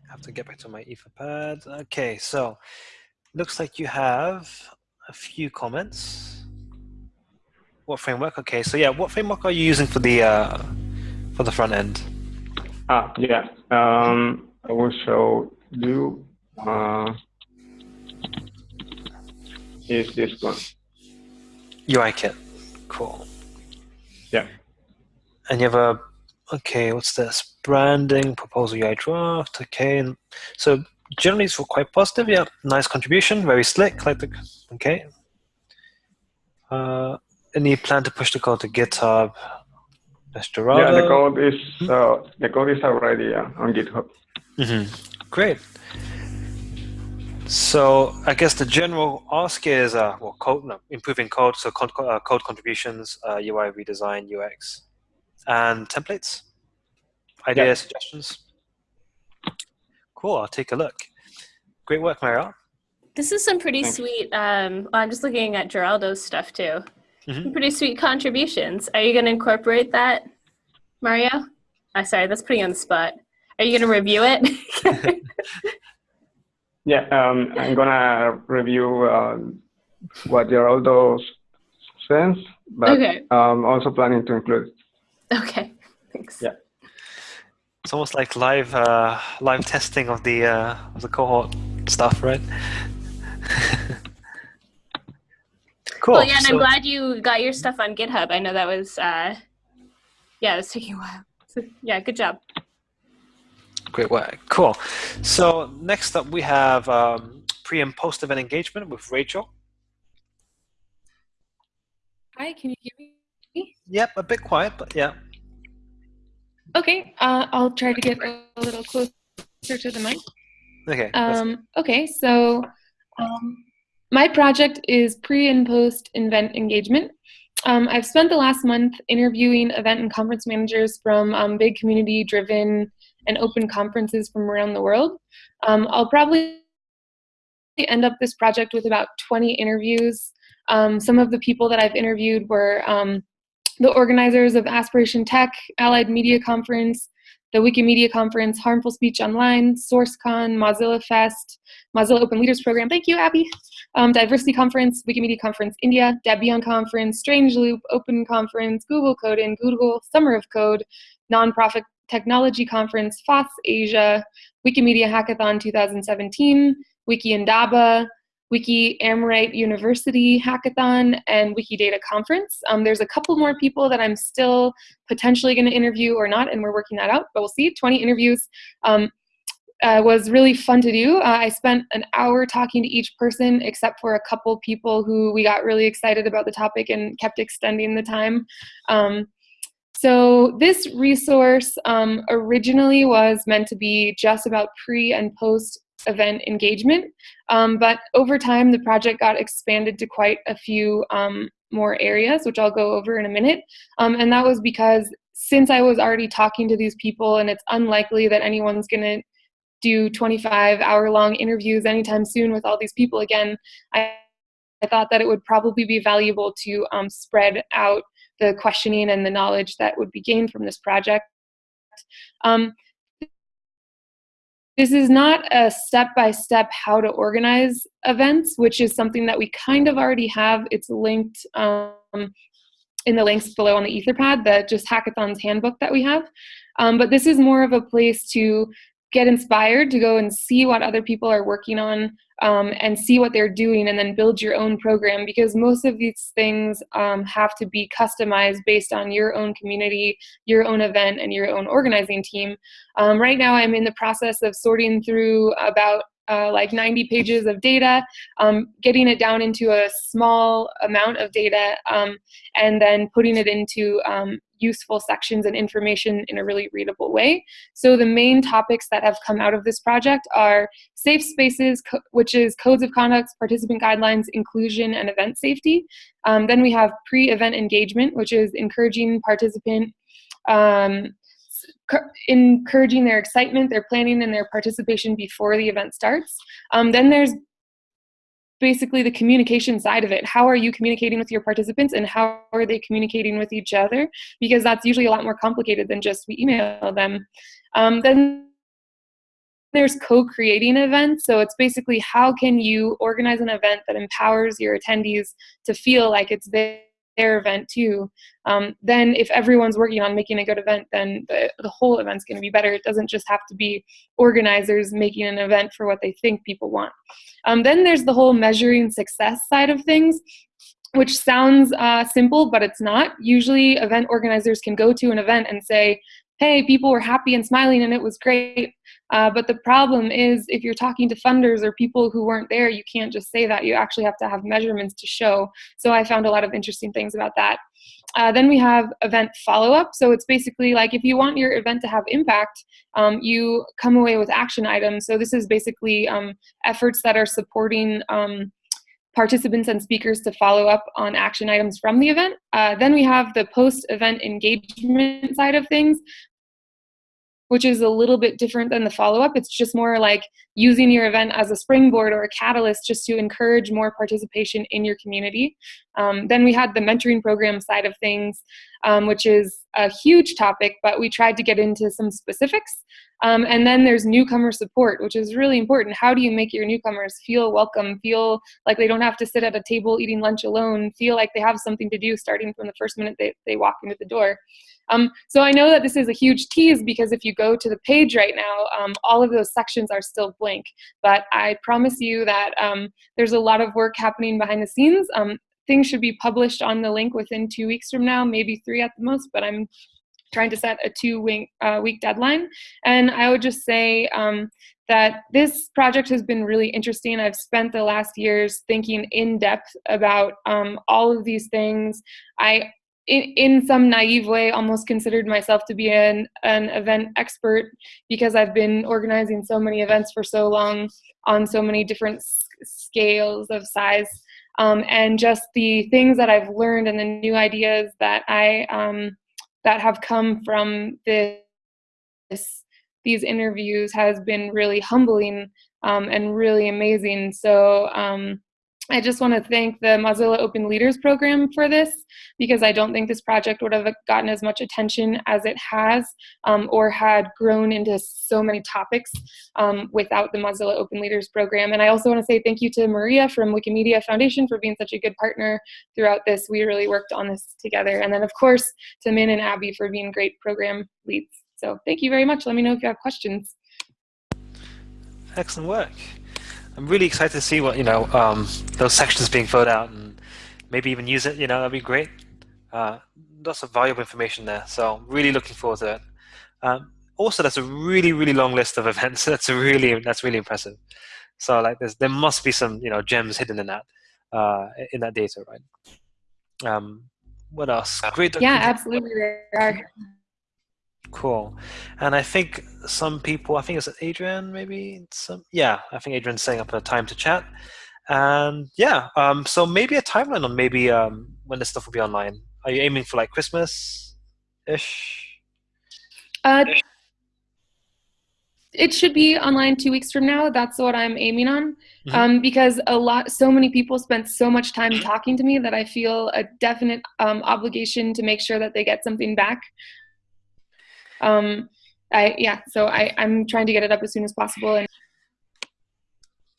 I have to get back to my Etherpad. Okay, so looks like you have a few comments. What framework? Okay, so yeah, what framework are you using for the uh, for the front end? Ah, yeah. Um, I will show you. Uh, is this one? UIKit. Cool. And you have a okay. What's this? Branding proposal UI draft. Okay, so generally it's quite positive. Yeah, nice contribution. Very slick. Like the okay. Uh, any plan to push the code to GitHub? Destorado? Yeah, the code is uh, the code is already uh, on GitHub. Mm -hmm. Great. So I guess the general ask is uh, well, code, no, improving code, so code, uh, code contributions, uh, UI redesign, UX, and templates. Ideas, yeah. suggestions. Cool. I'll take a look. Great work, Mario. This is some pretty Thanks. sweet. Um, well, I'm just looking at Geraldo's stuff too. Mm-hmm. Pretty sweet contributions. Are you going to incorporate that, Mario? Oh, sorry, that's putting you on the spot. Are you going to review it? *laughs* yeah, um, I'm going to review uh, what Geraldo says, but okay. I'm also planning to include. *laughs* Okay, thanks. Yeah. It's almost like live uh, live testing of the uh, of the cohort stuff, right? *laughs* Cool. Well, yeah, and so, I'm glad you got your stuff on GitHub. I know that was, uh, yeah, it was taking a while. So, yeah, good job. Great work. Cool. So next up, we have um, pre and post event engagement with Rachel. Hi, can you hear me? Yep, a bit quiet, but yeah. Okay, uh, I'll try to get a little closer to the mic. Okay. Um, okay, so um, my project is pre and post event engagement. Um, I've spent the last month interviewing event and conference managers from um, big community driven and open conferences from around the world. Um, I'll probably end up this project with about 20 interviews. Um, some of the people that I've interviewed were um, the organizers of Aspiration Tech, Allied Media Conference, the Wikimedia Conference, Harmful Speech Online, SRCCON, Mozilla Fest, Mozilla Open Leaders Program, thank you, Abby, um, Diversity Conference, Wikimedia Conference India, Debian Conference, Strange Loop, Open Conference, Google Code-in, Google Summer of Code, Nonprofit Technology Conference, FOSS Asia, Wikimedia Hackathon 2017, Wiki Indaba, Wiki Amrita University Hackathon, and Wikidata Conference. Um, there's a couple more people that I'm still potentially going to interview or not, and we're working that out, but we'll see. 20 interviews. Um, uh, was really fun to do. Uh, I spent an hour talking to each person, except for a couple people who we got really excited about the topic and kept extending the time. Um, so this resource um, originally was meant to be just about pre and post event engagement, um, but over time the project got expanded to quite a few um, more areas, which I'll go over in a minute. Um, and that was because since I was already talking to these people and it's unlikely that anyone's going to do 25 hour long interviews anytime soon with all these people again, I, I thought that it would probably be valuable to um, spread out the questioning and the knowledge that would be gained from this project. Um, this is not a step-by-step -step how to organize events, which is something that we kind of already have. It's linked um, in the links below on the Etherpad, the just hackathons handbook that we have. Um, but this is more of a place to get inspired to go and see what other people are working on um, and see what they're doing and then build your own program because most of these things um, have to be customized based on your own community, your own event, and your own organizing team. Um, right now I'm in the process of sorting through about uh, like 90 pages of data, um, getting it down into a small amount of data, um, and then putting it into um, useful sections and information in a really readable way. So the main topics that have come out of this project are safe spaces, which is codes of conduct, participant guidelines, inclusion, and event safety. Um, then we have pre-event engagement, which is encouraging participant um, encouraging their excitement, their planning, and their participation before the event starts. Um, then there's basically the communication side of it. How are you communicating with your participants and how are they communicating with each other? Because that's usually a lot more complicated than just we email them. Um, then there's co-creating events. So it's basically how can you organize an event that empowers your attendees to feel like it's their their event too. Um, then if everyone's working on making a good event, then the, the whole event's going to be better. It doesn't just have to be organizers making an event for what they think people want. Um, then there's the whole measuring success side of things which sounds uh, simple, but it's not. Usually event organizers can go to an event and say, hey, people were happy and smiling and it was great. Uh, but the problem is if you're talking to funders or people who weren't there, you can't just say that. You actually have to have measurements to show. So I found a lot of interesting things about that. Uh, then we have event follow-up. So it's basically like if you want your event to have impact, um, you come away with action items. So this is basically um, efforts that are supporting um, participants and speakers to follow up on action items from the event. Uh, then we have the post-event engagement side of things, which is a little bit different than the follow-up. It's just more like using your event as a springboard or a catalyst just to encourage more participation in your community. Um, then we had the mentoring program side of things, um, which is a huge topic, but we tried to get into some specifics. Um, and then there's newcomer support, which is really important. How do you make your newcomers feel welcome, feel like they don't have to sit at a table eating lunch alone, feel like they have something to do starting from the first minute they, they walk into the door. Um, so I know that this is a huge tease because if you go to the page right now, um, all of those sections are still blank. But I promise you that um, there's a lot of work happening behind the scenes. Um, things should be published on the link within two weeks from now, maybe three at the most, but I'm trying to set a two week, uh, week deadline. And I would just say um, that this project has been really interesting. I've spent the last years thinking in depth about um, all of these things. I in, in some naive way almost considered myself to be an, an event expert because I've been organizing so many events for so long on so many different scales of size um, and just the things that I've learned and the new ideas that I um, that have come from this these interviews has been really humbling um, and really amazing. So um, I just want to thank the Mozilla Open Leaders Program for this because I don't think this project would have gotten as much attention as it has um, or had grown into so many topics um, without the Mozilla Open Leaders Program. And I also want to say thank you to Maria from Wikimedia Foundation for being such a good partner throughout this. We really worked on this together. And then of course to Min and Abby for being great program leads. So thank you very much. Let me know if you have questions. Excellent work. I'm really excited to see what you know um, those sections being filled out and maybe even use it. You know, that'd be great. Uh, lots of valuable information there. So really looking forward to it. Um, also, that's a really really long list of *laughs* events. That's really that's really impressive. So like there's there must be some you know gems hidden in that uh, in that data, right? Um, what else? Great. Yeah, absolutely. There are. Cool. And I think some people, I think it's Adrian, maybe some, yeah, I think Adrian's setting up a time to chat. And yeah, um, so maybe a timeline on maybe um, when this stuff will be online. Are you aiming for like Christmas ish? Uh, it should be online two weeks from now. That's what I'm aiming on. Mm -hmm. um, because a lot, so many people spent so much time *clears throat* talking to me that I feel a definite um, obligation to make sure that they get something back um, I yeah, so I I'm trying to get it up as soon as possible. And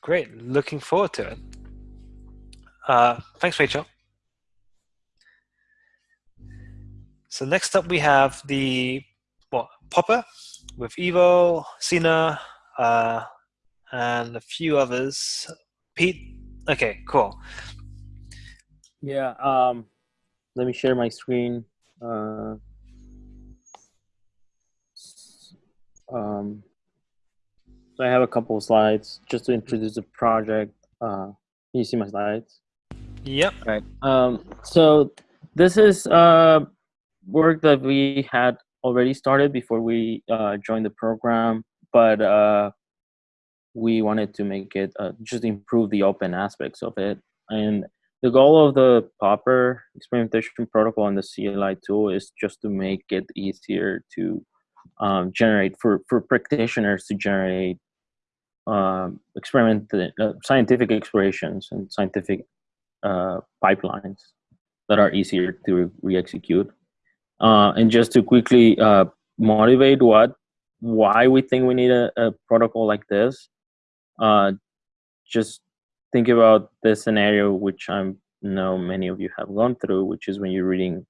great, looking forward to it. Uh, thanks, Rachel. So next up we have the what Popper with Ivo, Sina, uh, and a few others. Pete, okay, cool. Yeah, um, let me share my screen. Uh, Um, so I have a couple of slides just to introduce the project. Uh, can you see my slides? Yep. Right. Um, so this is uh, work that we had already started before we uh, joined the program, but uh, we wanted to make it uh, just improve the open aspects of it. And the goal of the Popper experimentation protocol and the CLI tool is just to make it easier to um, generate for for practitioners to generate um, experiment uh, scientific explorations and scientific uh, pipelines that are easier to re-execute. Uh, and just to quickly uh, motivate what why we think we need a, a protocol like this, uh, just think about the scenario which I know many of you have gone through, which is when you're reading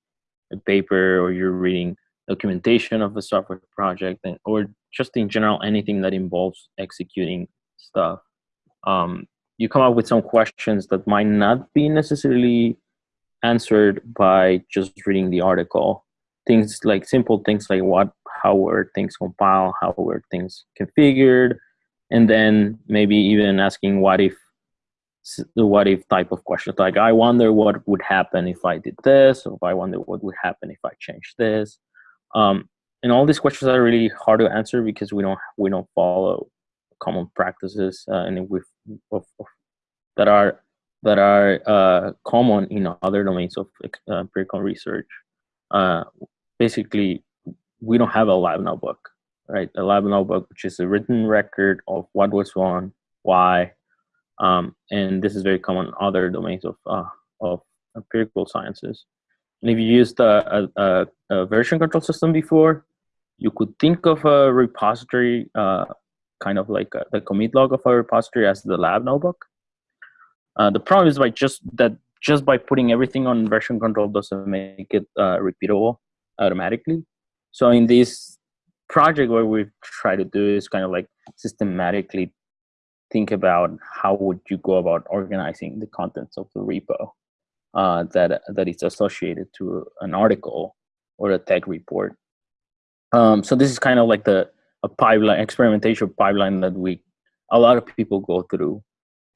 a paper or you're reading documentation of a software project and, or just in general anything that involves executing stuff. Um, you come up with some questions that might not be necessarily answered by just reading the article. Things like simple things like what how were things compiled how were things configured and then maybe even asking what if the what if type of questions. Like i wonder what would happen if i did this or i wonder what would happen if i changed this um, and all these questions are really hard to answer because we don't we don't follow common practices uh, and of, that are that are uh, common in other domains of uh, empirical research. Uh, basically, we don't have a lab notebook, right? A lab notebook, which is a written record of what was wrong, why, um, and this is very common in other domains of uh, of empirical sciences. And if you used a, a, a version control system before, you could think of a repository, uh, kind of like a, the commit log of a repository as the lab notebook. Uh, the problem is by just that just by putting everything on version control doesn't make it uh, repeatable automatically. So in this project, what we try to do is kind of like systematically think about how would you go about organizing the contents of the repo uh, that that is associated to an article or a tech report. Um, so this is kind of like the a pipeline experimentation pipeline that we a lot of people go through.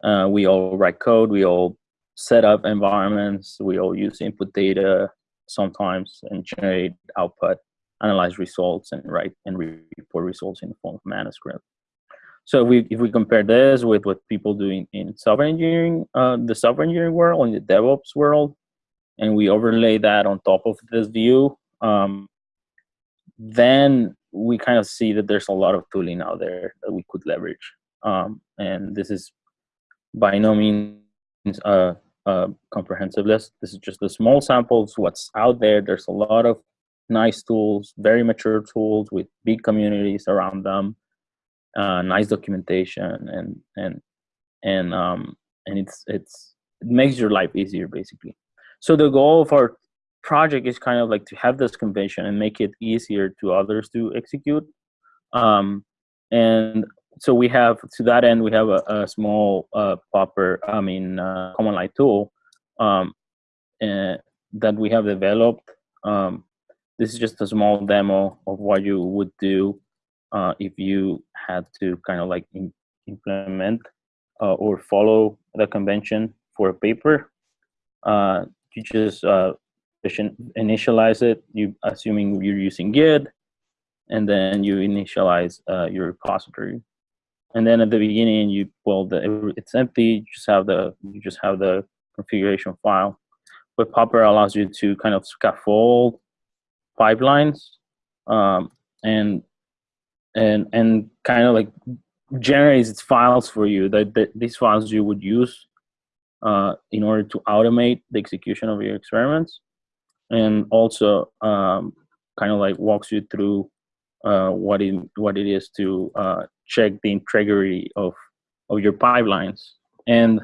Uh, we all write code, we all set up environments, we all use input data sometimes and generate output, analyze results, and write and report results in the form of manuscript. So we, if we compare this with what people do in in software engineering, uh, the software engineering world, in the DevOps world, and we overlay that on top of this view, um, then we kind of see that there's a lot of tooling out there that we could leverage. Um, and this is by no means a, a, comprehensive list. This is just a small samples, what's out there. There's a lot of nice tools, very mature tools with big communities around them, uh, nice documentation, and and and um, and it's it's it makes your life easier basically. So the goal of our project is kind of like to have this convention and make it easier to others to execute. Um, and so we have to that end we have a, a small uh, popper I mean uh, command line tool um, that we have developed. Um, this is just a small demo of what you would do uh, if you had to kind of like implement uh, or follow the convention for a paper. Uh, you just uh, initialize it, you assuming you're using Git, and then you initialize uh, your repository. And then at the beginning, you well, the, it's empty. You just have the you just have the configuration file. But Popper allows you to kind of scaffold pipelines um, and and and kind of like generates its files for you that, that these files you would use uh, in order to automate the execution of your experiments. And also um, kind of like walks you through uh, what it what it is to uh, check the integrity of of your pipelines. And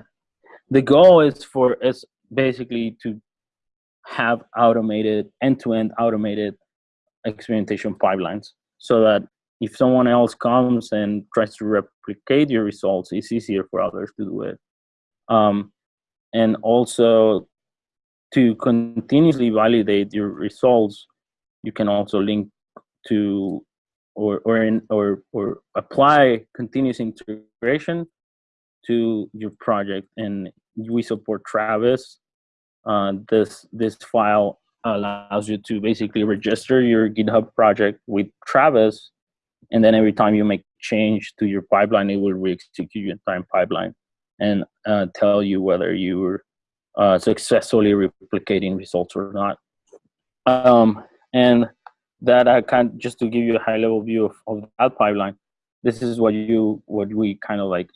the goal is for is basically to have automated end-to-end -end automated experimentation pipelines so that if someone else comes and tries to replicate your results it's easier for others to do it um, and also to continuously validate your results, you can also link to or or in, or or apply continuous integration to your project. And we support Travis. Uh, this this file allows you to basically register your GitHub project with Travis, and then every time you make change to your pipeline, it will re-execute your entire pipeline and uh, tell you whether you were uh, successfully replicating results or not. Um, and that I can just to give you a high level view of, of that pipeline. This is what you what we kind of like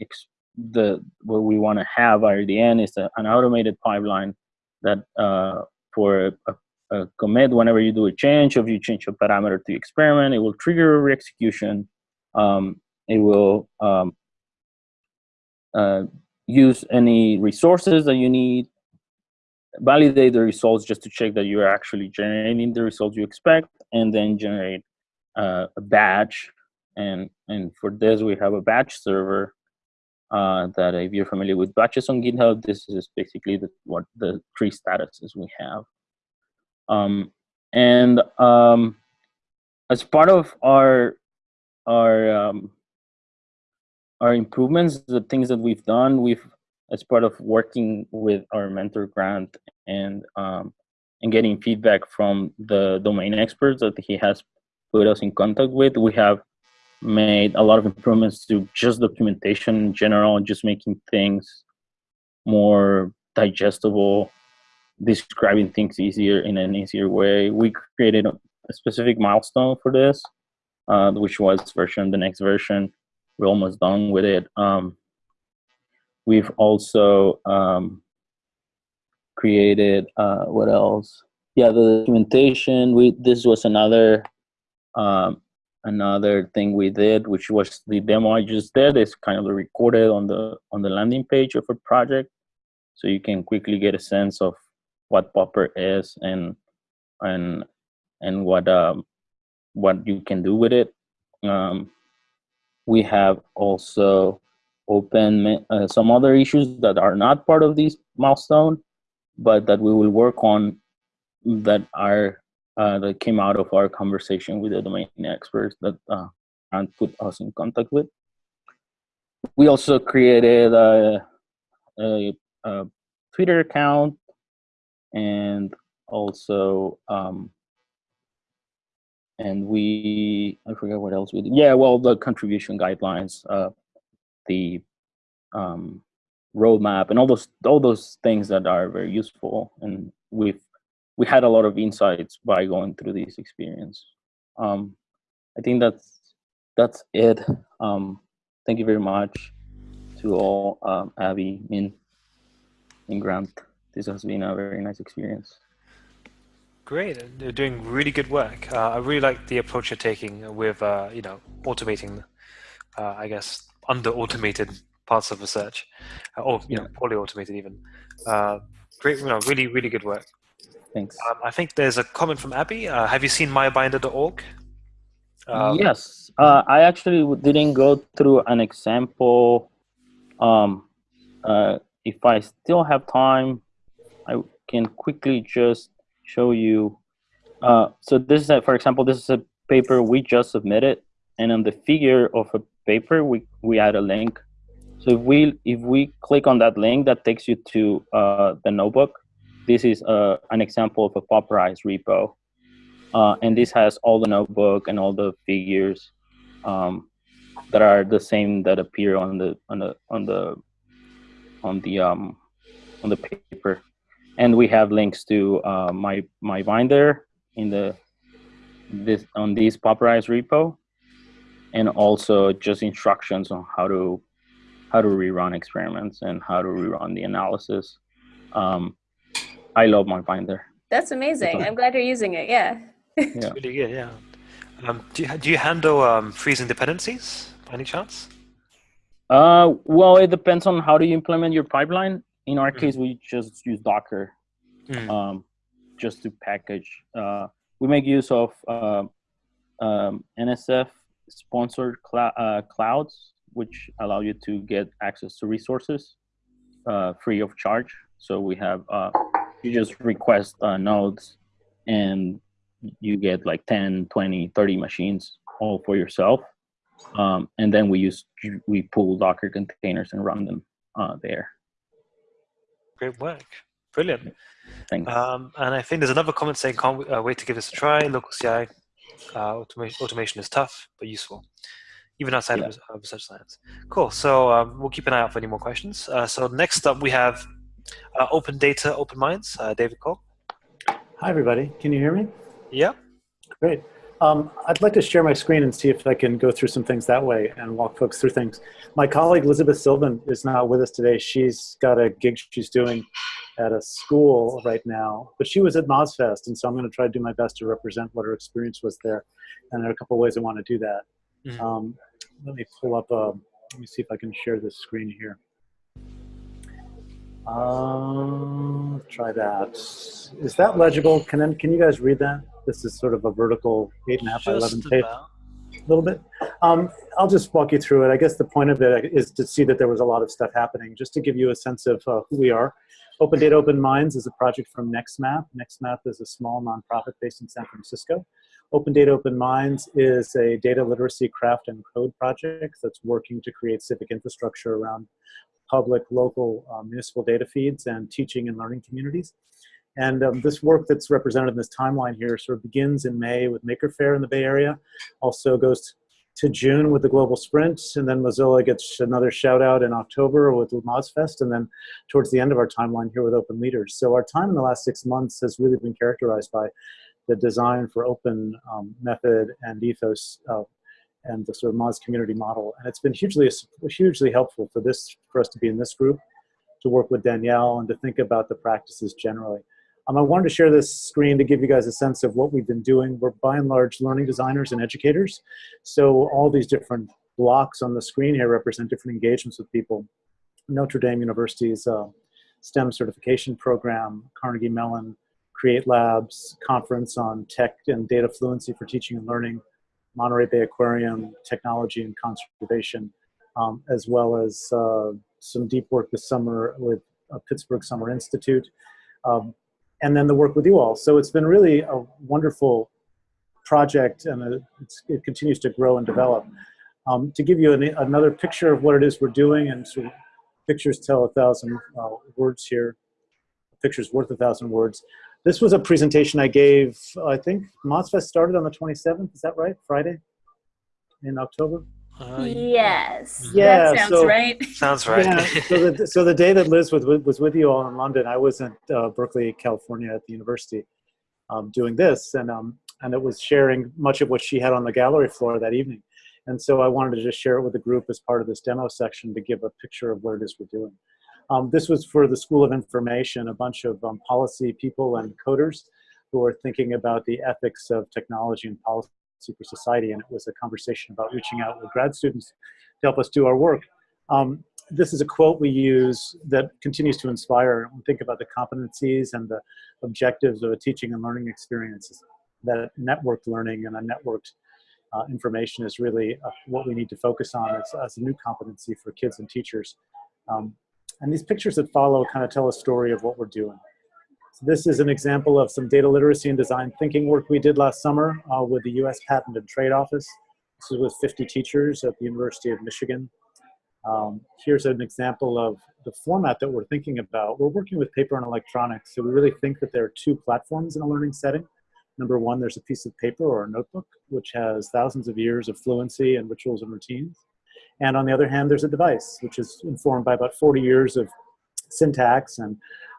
the what we want to have at the end is a, an automated pipeline that uh, for a, a, commit whenever you do a change if you change a parameter to experiment it will trigger a re-execution um, it will um, uh, use any resources that you need validate the results just to check that you're actually generating the results you expect, and then generate uh, a batch. And, and for this, we have a batch server uh, that if you're familiar with batches on GitHub, this is basically the, what the three statuses we have. Um, and um, as part of our our um, our improvements, the things that we've done, we've as part of working with our mentor grant and um, and getting feedback from the domain experts that he has put us in contact with, we have made a lot of improvements to just documentation in general, just making things more digestible, describing things easier in an easier way. We created a specific milestone for this, uh, which was version, the next version. We're almost done with it. Um, We've also um, created, uh, what else? Yeah, the documentation. We This was another um, another thing we did, which was the demo I just did. It's kind of recorded on the on the landing page of a project, so you can quickly get a sense of what Popper is and and and what um, what you can do with it. Um, we have also open uh, some other issues that are not part of this milestone, but that we will work on that are uh, that came out of our conversation with the domain experts that uh, and put us in contact with. We also created a, a, a Twitter account and also um, and we I forget what else we did. Yeah, well, the contribution guidelines, uh, the um, roadmap, and all those all those things that are very useful. And we've we had a lot of insights by going through this experience. Um, I think that's that's it. Um, thank you very much to all, um, Abby, Min, and Grant. This has been a very nice experience. Great, you're doing really good work. Uh, I really like the approach you're taking with, uh, you know, automating, uh, I guess, under-automated parts of research, uh, or you yeah. know, poorly automated even. Uh, great, you know, really, really good work. Thanks. Um, I think there's a comment from Abby. Uh, have you seen mybinder.org? Um, yes, I actually didn't go through an example. Um, if I still have time, I can quickly just show you. Uh, so this is, a, for example, this is a paper we just submitted, and on the figure of a paper, we, we add a link. So if we if we click on that link, that takes you to uh, the notebook. This is uh, an example of a popularized repo, uh, and this has all the notebook and all the figures um, that are the same that appear on the on the on the on the um, on the paper and we have links to uh, my my binder in the this on this popularized repo. And also just instructions on how to how to rerun experiments and how to rerun the analysis. Um, i love my binder. That's amazing. I'm glad you're using it. Yeah, yeah. really good yeah. Um, do, you, do you handle um, freezing dependencies by any chance? Uh, well it depends on how do you implement your pipeline in our mm. case, we just use Docker mm. um, just to package. Uh, we make use of uh, um, NSF sponsored cl uh, clouds, which allow you to get access to resources uh, free of charge. So we have, uh, you just request uh, nodes and you get like 10, 20, 30 machines all for yourself. Um, and then we use, we pull Docker containers and run them there. Great work. Brilliant. Thanks. Um, and I think there's another comment saying, can't uh, wait to give this a try. Local CI uh, automation, automation is tough, but useful, even outside yeah. of, of research science. Cool. So um, we'll keep an eye out for any more questions. Uh, so next up, we have uh, Open Data, Open Minds, uh, David Cole. Hi, everybody. Can you hear me? Yeah. Great. Um, I'd like to share my screen and see if I can go through some things that way and walk folks through things. My colleague Elizabeth Sylvan is not with us today. She's got a gig she's doing at a school right now, but she was at MozFest, and so I'm going to try to do my best to represent what her experience was there. And there are a couple ways I want to do that. Mm -hmm. um, let me pull up, a, um, let me see if I can share this screen here. Um, try that. Is that legible? Can can you guys read that? This is sort of a vertical eight and a half by eleven page. A little bit. Um, I'll just walk you through it. I guess the point of it is to see that there was a lot of stuff happening, just to give you a sense of uh, who we are. Open Data Open Minds is a project from NextMath. NextMath is a small nonprofit based in San Francisco. Open Data Open Minds is a data literacy craft and code project that's working to create civic infrastructure around public, local, uh, municipal data feeds and teaching and learning communities. And um, this work that's represented in this timeline here sort of begins in May with Maker Faire in the Bay Area, also goes to June with the Global Sprint, and then Mozilla gets another shout out in October with MozFest, and then towards the end of our timeline here with Open Leaders. So our time in the last six months has really been characterized by the design for open um, method and ethos uh, and the sort of Moz community model. And it's been hugely, hugely helpful for this, for us to be in this group, to work with Danielle and to think about the practices generally. Um, I wanted to share this screen to give you guys a sense of what we've been doing. We're by and large learning designers and educators. So all these different blocks on the screen here represent different engagements with people. Notre Dame University's uh, STEM certification program, Carnegie Mellon, Create Labs, conference on tech and data fluency for teaching and learning, Monterey Bay Aquarium, technology and conservation, um, as well as uh, some deep work this summer with uh, Pittsburgh Summer Institute. Um, and then the work with you all. So it's been really a wonderful project and it continues to grow and develop. Um, to give you an, another picture of what it is we're doing, and pictures tell a thousand uh, words here, pictures worth a thousand words. This was a presentation I gave, I think MozFest started on the 27th, is that right? Friday in October? Uh, yes. Yeah, that sounds so, right. *laughs* Sounds right. Yeah, so, the, so the day that Liz was, was with you all in London, I was in uh, Berkeley, California at the university um, doing this, and, um, and it was sharing much of what she had on the gallery floor that evening. And so I wanted to just share it with the group as part of this demo section to give a picture of what it is we're doing. Um, this was for the School of Information, a bunch of um, policy people and coders who are thinking about the ethics of technology and policy for society. And it was a conversation about reaching out with grad students to help us do our work. Um, this is a quote we use that continues to inspire. We think about the competencies and the objectives of a teaching and learning experience. That networked learning and a networked uh, information is really uh, what we need to focus on as, as, a new competency for kids and teachers. Um, and these pictures that follow kind of tell a story of what we're doing. So this is an example of some data literacy and design thinking work we did last summer uh, with the US Patent and Trade Office. This is with 50 teachers at the University of Michigan. Um, here's an example of the format that we're thinking about. We're working with paper and electronics, so we really think that there are two platforms in a learning setting. Number one, there's a piece of paper or a notebook, which has thousands of years of fluency and rituals and routines. And on the other hand, there's a device, which is informed by about 40 years of syntax and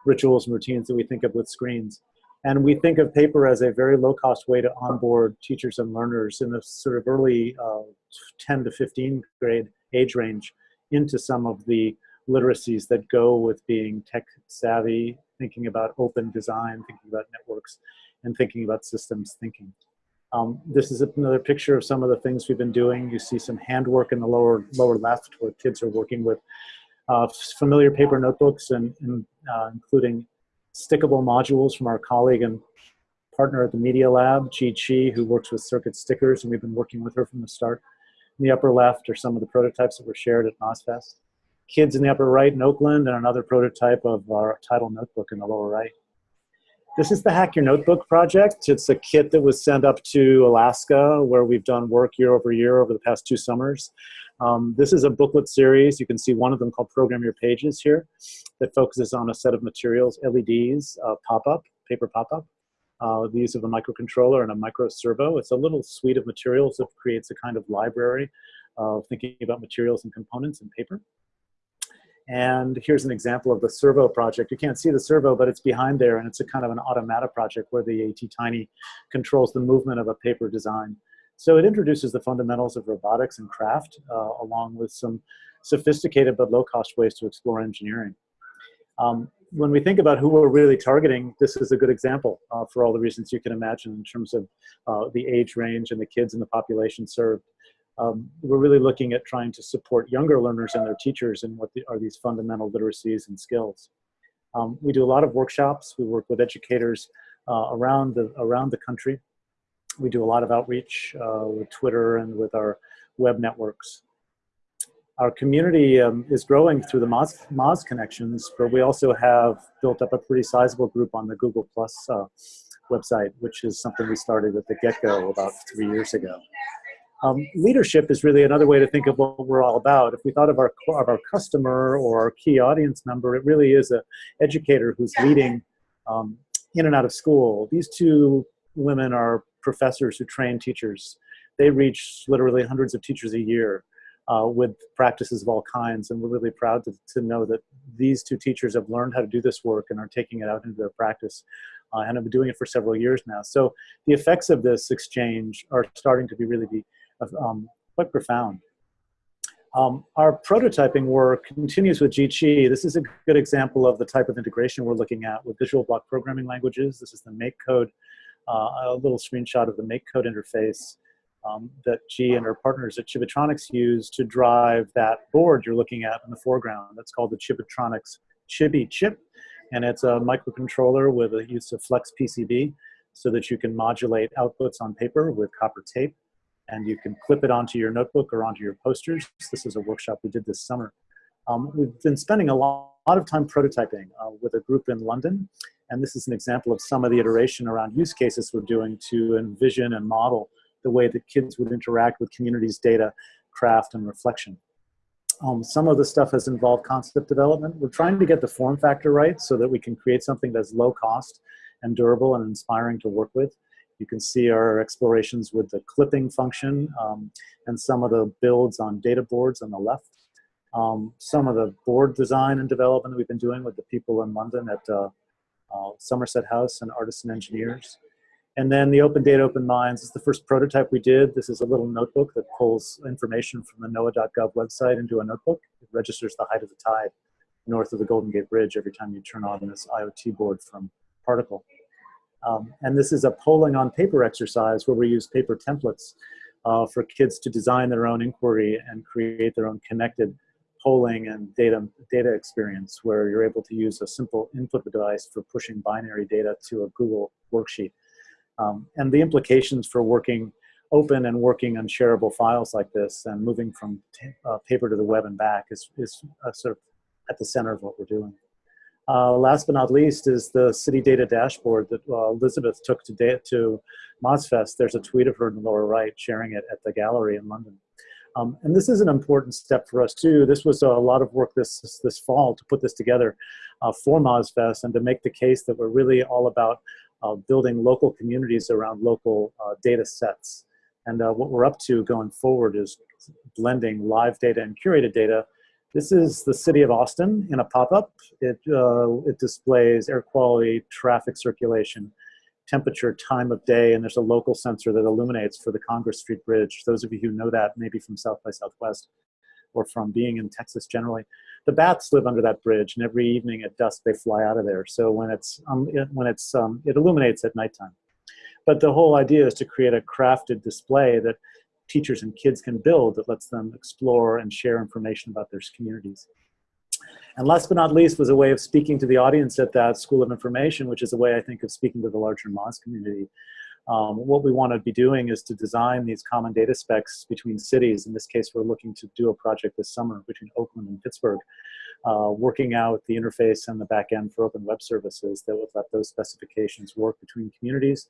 rituals and routines that we think of with screens. And we think of paper as a very low cost way to onboard teachers and learners in the sort of early uh, 10 to 15 grade age range into some of the literacies that go with being tech savvy, thinking about open design, thinking about networks, and thinking about systems thinking. Um, this is another picture of some of the things we've been doing. You see some handwork in the lower lower left where kids are working with uh, familiar paper notebooks and, and uh, including stickable modules from our colleague and partner at the Media Lab, Jie Qi, who works with circuit stickers, and we've been working with her from the start. In the upper left are some of the prototypes that were shared at MozFest. Kids in the upper right in Oakland, and another prototype of our title notebook in the lower right. This is the Hack Your Notebook project. It's a kit that was sent up to Alaska where we've done work year over year over the past two summers. Um, this is a booklet series. You can see one of them called Program Your Pages here that focuses on a set of materials, LEDs, uh, pop-up, paper pop-up, uh, the use of a microcontroller and a micro servo. It's a little suite of materials that creates a kind of library of thinking about materials and components in paper. And here's an example of the servo project. You can't see the servo, but it's behind there, and it's a kind of an automata project where the AT Tiny controls the movement of a paper design. So it introduces the fundamentals of robotics and craft, uh, along with some sophisticated but low-cost ways to explore engineering. Um, when we think about who we're really targeting, this is a good example uh, for all the reasons you can imagine in terms of uh, the age range and the kids in the population served um, we're really looking at trying to support younger learners and their teachers in what the, are these fundamental literacies and skills. Um, we do a lot of workshops. We work with educators uh, around, the, around the country. We do a lot of outreach uh, with Twitter and with our web networks. Our community um, is growing through the Moz, Moz connections, but we also have built up a pretty sizable group on the Google Plus uh, website, which is something we started at the get-go about three years ago. Um, leadership is really another way to think of what we're all about. If we thought of our, of our customer or our key audience member, it really is an educator who's leading um, in and out of school. These two women are professors who train teachers. They reach literally hundreds of teachers a year uh, with practices of all kinds, and we're really proud to, to know that these two teachers have learned how to do this work and are taking it out into their practice uh, and have been doing it for several years now. So the effects of this exchange are starting to be really be um, quite profound. Um, our prototyping work continues with Qi. This is a good example of the type of integration we're looking at with visual block programming languages. This is the MakeCode, uh, a little screenshot of the MakeCode interface um, that Jie and her partners at Chibitronics use to drive that board you're looking at in the foreground. That's called the Chibitronics Chibi chip, and it's a microcontroller with a use of flex PCB so that you can modulate outputs on paper with copper tape and you can clip it onto your notebook or onto your posters. This is a workshop we did this summer. Um, we've been spending a lot lot of time prototyping uh, with a group in London. And this is an example of some of the iteration around use cases we're doing to envision and model the way that kids would interact with communities, data, craft, and reflection. Um, some of the stuff has involved concept development. We're trying to get the form factor right so that we can create something that's low cost and durable and inspiring to work with. You can see our explorations with the clipping function um, and some of the builds on data boards on the left. Um, some of the board design and development that we've been doing with the people in London at uh, uh, Somerset House and Artists and Engineers. And then the Open Data, Open Minds is the first prototype we did. This is a little notebook that pulls information from the NOAA.gov website into a notebook. It registers the height of the tide north of the Golden Gate Bridge every time you turn on this IoT board from Particle. Um, and this is a polling on paper exercise where we use paper templates uh, for kids to design their own inquiry and create their own connected polling and data, data experience where you're able to use a simple input device for pushing binary data to a Google worksheet. Um, and the implications for working open and working on shareable files like this and moving from uh, paper to the web and back is, is uh, sort of at the center of what we're doing. Uh, last but not least is the city data dashboard that uh, Elizabeth took to, to MozFest. There's a tweet of her in the lower right sharing it at the gallery in London. Um, and this is an important step for us too. This was a lot of work this, this fall to put this together uh, for MozFest and to make the case that we're really all about uh, building local communities around local uh, data sets. And uh, what we're up to going forward is blending live data and curated data. This is the city of Austin in a pop-up. It, uh, it displays air quality, traffic circulation, temperature, time of day, and there's a local sensor that illuminates for the Congress Street Bridge. Those of you who know that, maybe from South by Southwest or from being in Texas generally, the bats live under that bridge, and every evening at dusk they fly out of there. So when it's um, it, when it's um, it illuminates at nighttime. But the whole idea is to create a crafted display that teachers and kids can build that lets them explore and share information about their communities. And last but not least was a way of speaking to the audience at that School of Information, which is a way I think of speaking to the larger Moz community. Um, what we want to be doing is to design these common data specs between cities. In this case, we're looking to do a project this summer between Oakland and Pittsburgh, uh, working out the interface and the back end for open web services that would let those specifications work between communities.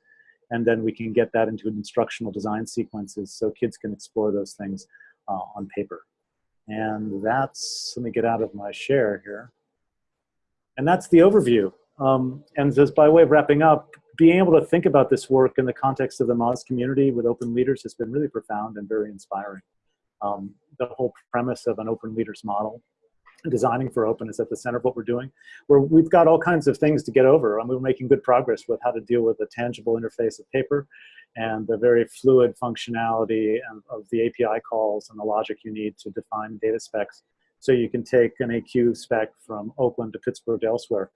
And then we can get that into an instructional design sequences so kids can explore those things uh, on paper. And that's, let me get out of my share here. And that's the overview. Um, and just by way of wrapping up, being able to think about this work in the context of the Moz community with open leaders has been really profound and very inspiring. Um, the whole premise of an open leaders model, designing for open is at the center of what we're doing. Where we've got all kinds of things to get over and we're making good progress with how to deal with a tangible interface of paper and the very fluid functionality of the API calls and the logic you need to define data specs. So you can take an AQ spec from Oakland to Pittsburgh to elsewhere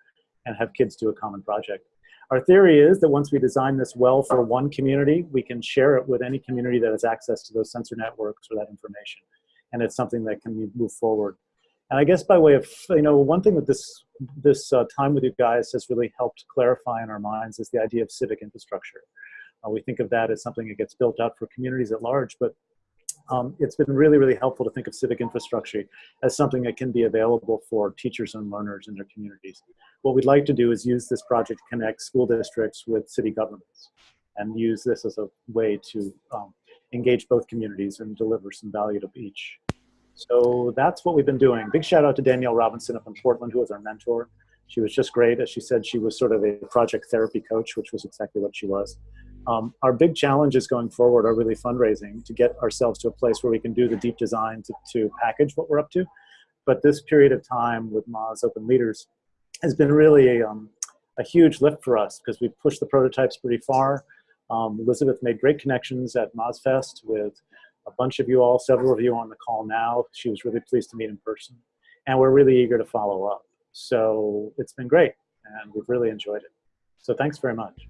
and have kids do a common project. Our theory is that once we design this well for one community, we can share it with any community that has access to those sensor networks or that information. And it's something that can move forward. And I guess by way of, you know, one thing that this, this uh, time with you guys has really helped clarify in our minds is the idea of civic infrastructure. Uh, we think of that as something that gets built out for communities at large, but um, it's been really, really helpful to think of civic infrastructure as something that can be available for teachers and learners in their communities. What we'd like to do is use this project to connect school districts with city governments and use this as a way to um, engage both communities and deliver some value to each. So that's what we've been doing. Big shout out to Danielle Robinson up in Portland, who was our mentor. She was just great. As she said, she was sort of a project therapy coach, which was exactly what she was. Um, our big challenges going forward are really fundraising to get ourselves to a place where we can do the deep design to, to package what we're up to. But this period of time with Moz Open Leaders has been really a, um, a huge lift for us because we've pushed the prototypes pretty far. Um, Elizabeth made great connections at MozFest with a bunch of you all, several of you on the call now. She was really pleased to meet in person. And we're really eager to follow up. So it's been great and we've really enjoyed it. So thanks very much.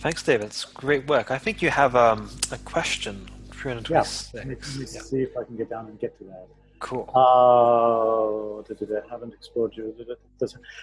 Thanks, David. It's great work. I think you have um, a question. Yeah, let me, let me yeah. see if I can get down and get to that. Cool. Uh, haven't explored you.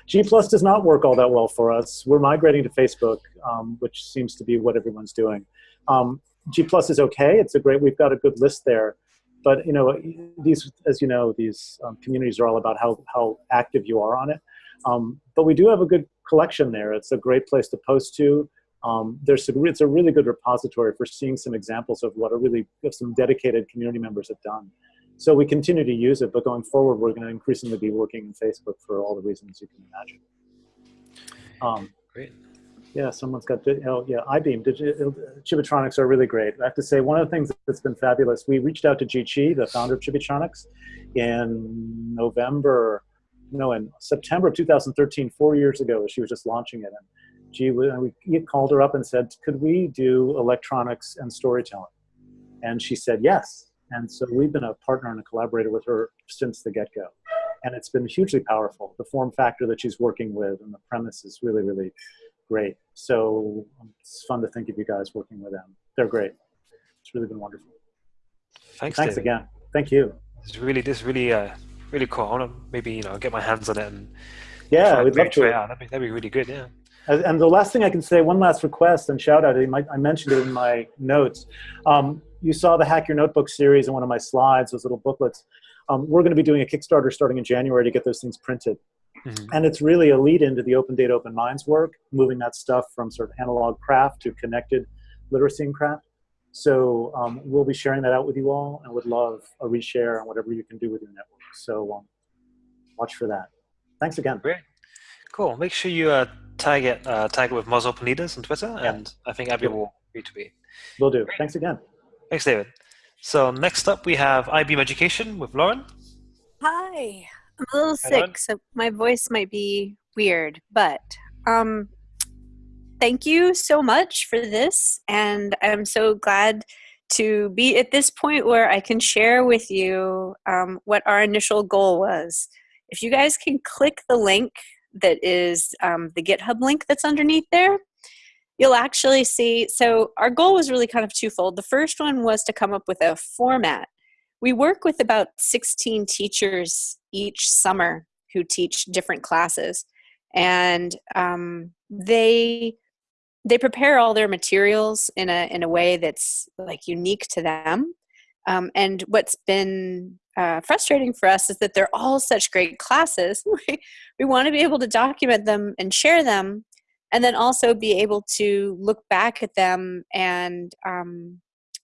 G Plus does not work all that well for us. We're migrating to Facebook, um, which seems to be what everyone's doing. Um, G Plus is okay. It's a great. We've got a good list there. but you know, these, as you know, these um, communities are all about how how active you are on it. Um, but we do have a good collection there. It's a great place to post to. Um, there's a, it's a really good repository for seeing some examples of what a really some dedicated community members have done. So we continue to use it, but going forward, we're going to increasingly be working in Facebook for all the reasons you can imagine. Um, great. Yeah, someone's got, oh yeah, Eyebeam, Chibitronics are really great. I have to say, one of the things that's been fabulous, we reached out to Jie Qi, the founder of Chibitronics, in November, no, in September of 2013, four years ago, she was just launching it. And Jie, we called her up and said, could we do electronics and storytelling? And she said yes. And so we've been a partner and a collaborator with her since the get-go. And it's been hugely powerful. The form factor that she's working with and the premise is really, really great. So it's fun to think of you guys working with them. They're great. It's really been wonderful. Thanks. Thanks David. again. Thank you. It's really this really uh really cool. I want to maybe you know get my hands on it and yeah, we'd love to. Try out. That'd be, that'd be really good. Yeah. And the last thing I can say, one last request and shout out. I mentioned it in my notes. Um, you saw the Hack Your Notebook series in one of my slides, those little booklets. Um, we're going to be doing a Kickstarter starting in January to get those things printed. Mm-hmm. And it's really a lead into the Open Data, Open Minds work, moving that stuff from sort of analog craft to connected literacy and craft. So um, we'll be sharing that out with you all and would love a reshare on whatever you can do with your network. So um, watch for that. Thanks again. Great. Cool. Make sure you uh, tag it uh, tag it with Moz Open on Twitter, yeah. and I think Abby will retweet. Will do. Great. Thanks again. Thanks, David. So next up, we have Eyebeam Education with Lauren. Hi. I'm a little sick, so my voice might be weird, but um, thank you so much for this, and I'm so glad to be at this point where I can share with you um, what our initial goal was. If you guys can click the link that is um, the GitHub link that's underneath there, you'll actually see. So, our goal was really kind of twofold. The first one was to come up with a format we work with about 16 teachers each summer who teach different classes and um, they they prepare all their materials in a in a way that's like unique to them um, and what's been uh, frustrating for us is that they're all such great classes *laughs* we want to be able to document them and share them and then also be able to look back at them and um,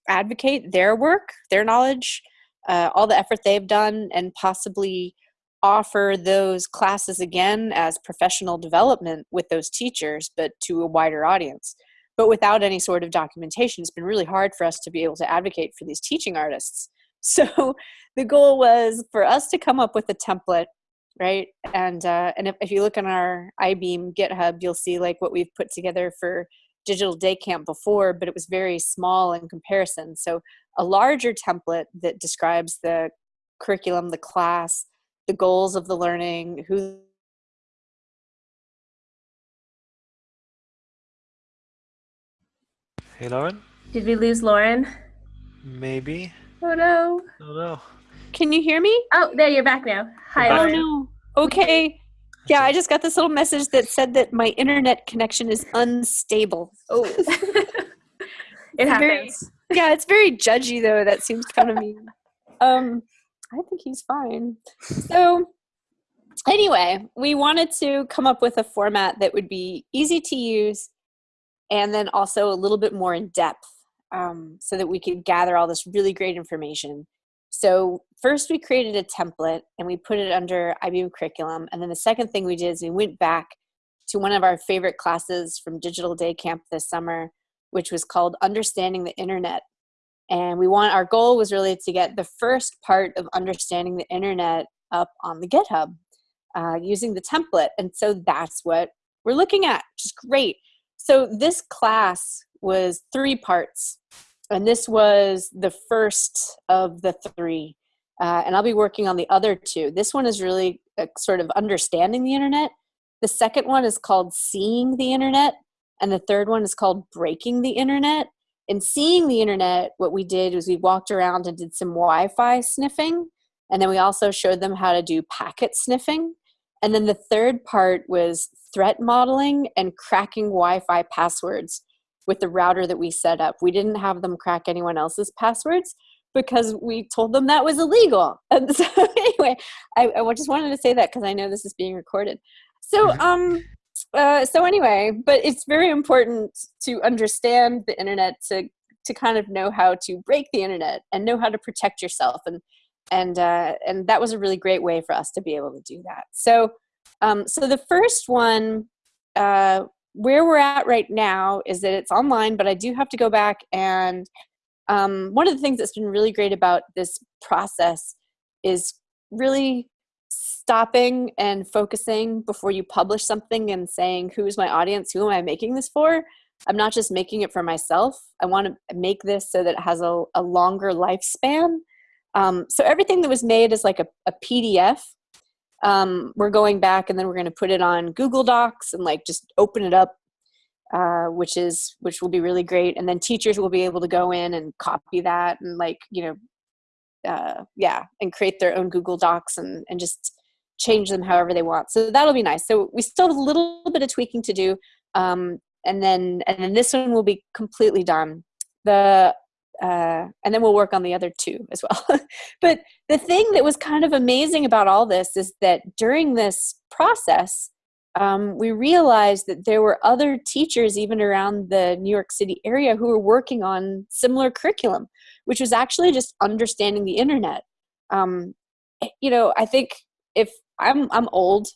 advocate their work their knowledge uh, all the effort they've done and possibly offer those classes again as professional development with those teachers, but to a wider audience. But without any sort of documentation, it's been really hard for us to be able to advocate for these teaching artists. *laughs* So the goal was for us to come up with a template, right? And uh, and if, if you look on our Eyebeam GitHub, you'll see like what we've put together for digital day camp before, but it was very small in comparison. So a larger template that describes the curriculum, the class, the goals of the learning, who Hey, Lauren? Did we lose Lauren? Maybe. Oh no. Oh no. Can you hear me? Oh, there you're back now. Hi. Oh no. Okay. Yeah, I just got this little message that said that my internet connection is unstable. Oh. *laughs* it happens. Very, yeah, it's very judgy though. That seems kind of mean. Um, I think he's fine. So, anyway, we wanted to come up with a format that would be easy to use, and then also a little bit more in depth, um, so that we could gather all this really great information. So first we created a template and we put it under Eyebeam curriculum. And then the second thing we did is we went back to one of our favorite classes from Digital Day Camp this summer, which was called Understanding the Internet. And we want our goal was really to get the first part of understanding the internet up on the GitHub uh, using the template. And so that's what we're looking at, which is great. So this class was three parts and this was the first of the three. Uh, and I'll be working on the other two. This one is really sort of understanding the internet. The second one is called seeing the internet, and the third one is called breaking the internet. In seeing the internet, what we did was we walked around and did some Wi Fi sniffing, and then we also showed them how to do packet sniffing. And then the third part was threat modeling and cracking Wi Fi passwords with the router that we set up. We didn't have them crack anyone else's passwords. because we told them that was illegal. And *laughs* so anyway, I, I just wanted to say that because I know this is being recorded. So Mm-hmm. um, uh, so anyway, but it's very important to understand the internet to to kind of know how to break the internet and know how to protect yourself and and uh, and that was a really great way for us to be able to do that. So um, so the first one uh, where we're at right now is that it's online, but I do have to go back and um, one of the things that's been really great about this process is really stopping and focusing before you publish something and saying who's my audience? Who am i making this for? I'm not just making it for myself. I want to make this so that it has a, a longer lifespan um, so everything that was made is like a, a pdf um, we're going back and then we're going to put it on google docs and like just open it up uh, which is which will be really great. And then teachers will be able to go in and copy that and like you know uh, yeah and create their own google docs and and just change them however they want. So that'll be nice. So we still have a little bit of tweaking to do um, and then and then this one will be completely done. The uh, and then we'll work on the other two as well *laughs* but the thing that was kind of amazing about all this is that during this process um, we realized that there were other teachers even around the New York City area who were working on similar curriculum, which was actually just understanding the internet. Um, you know, I think if I'm I'm old,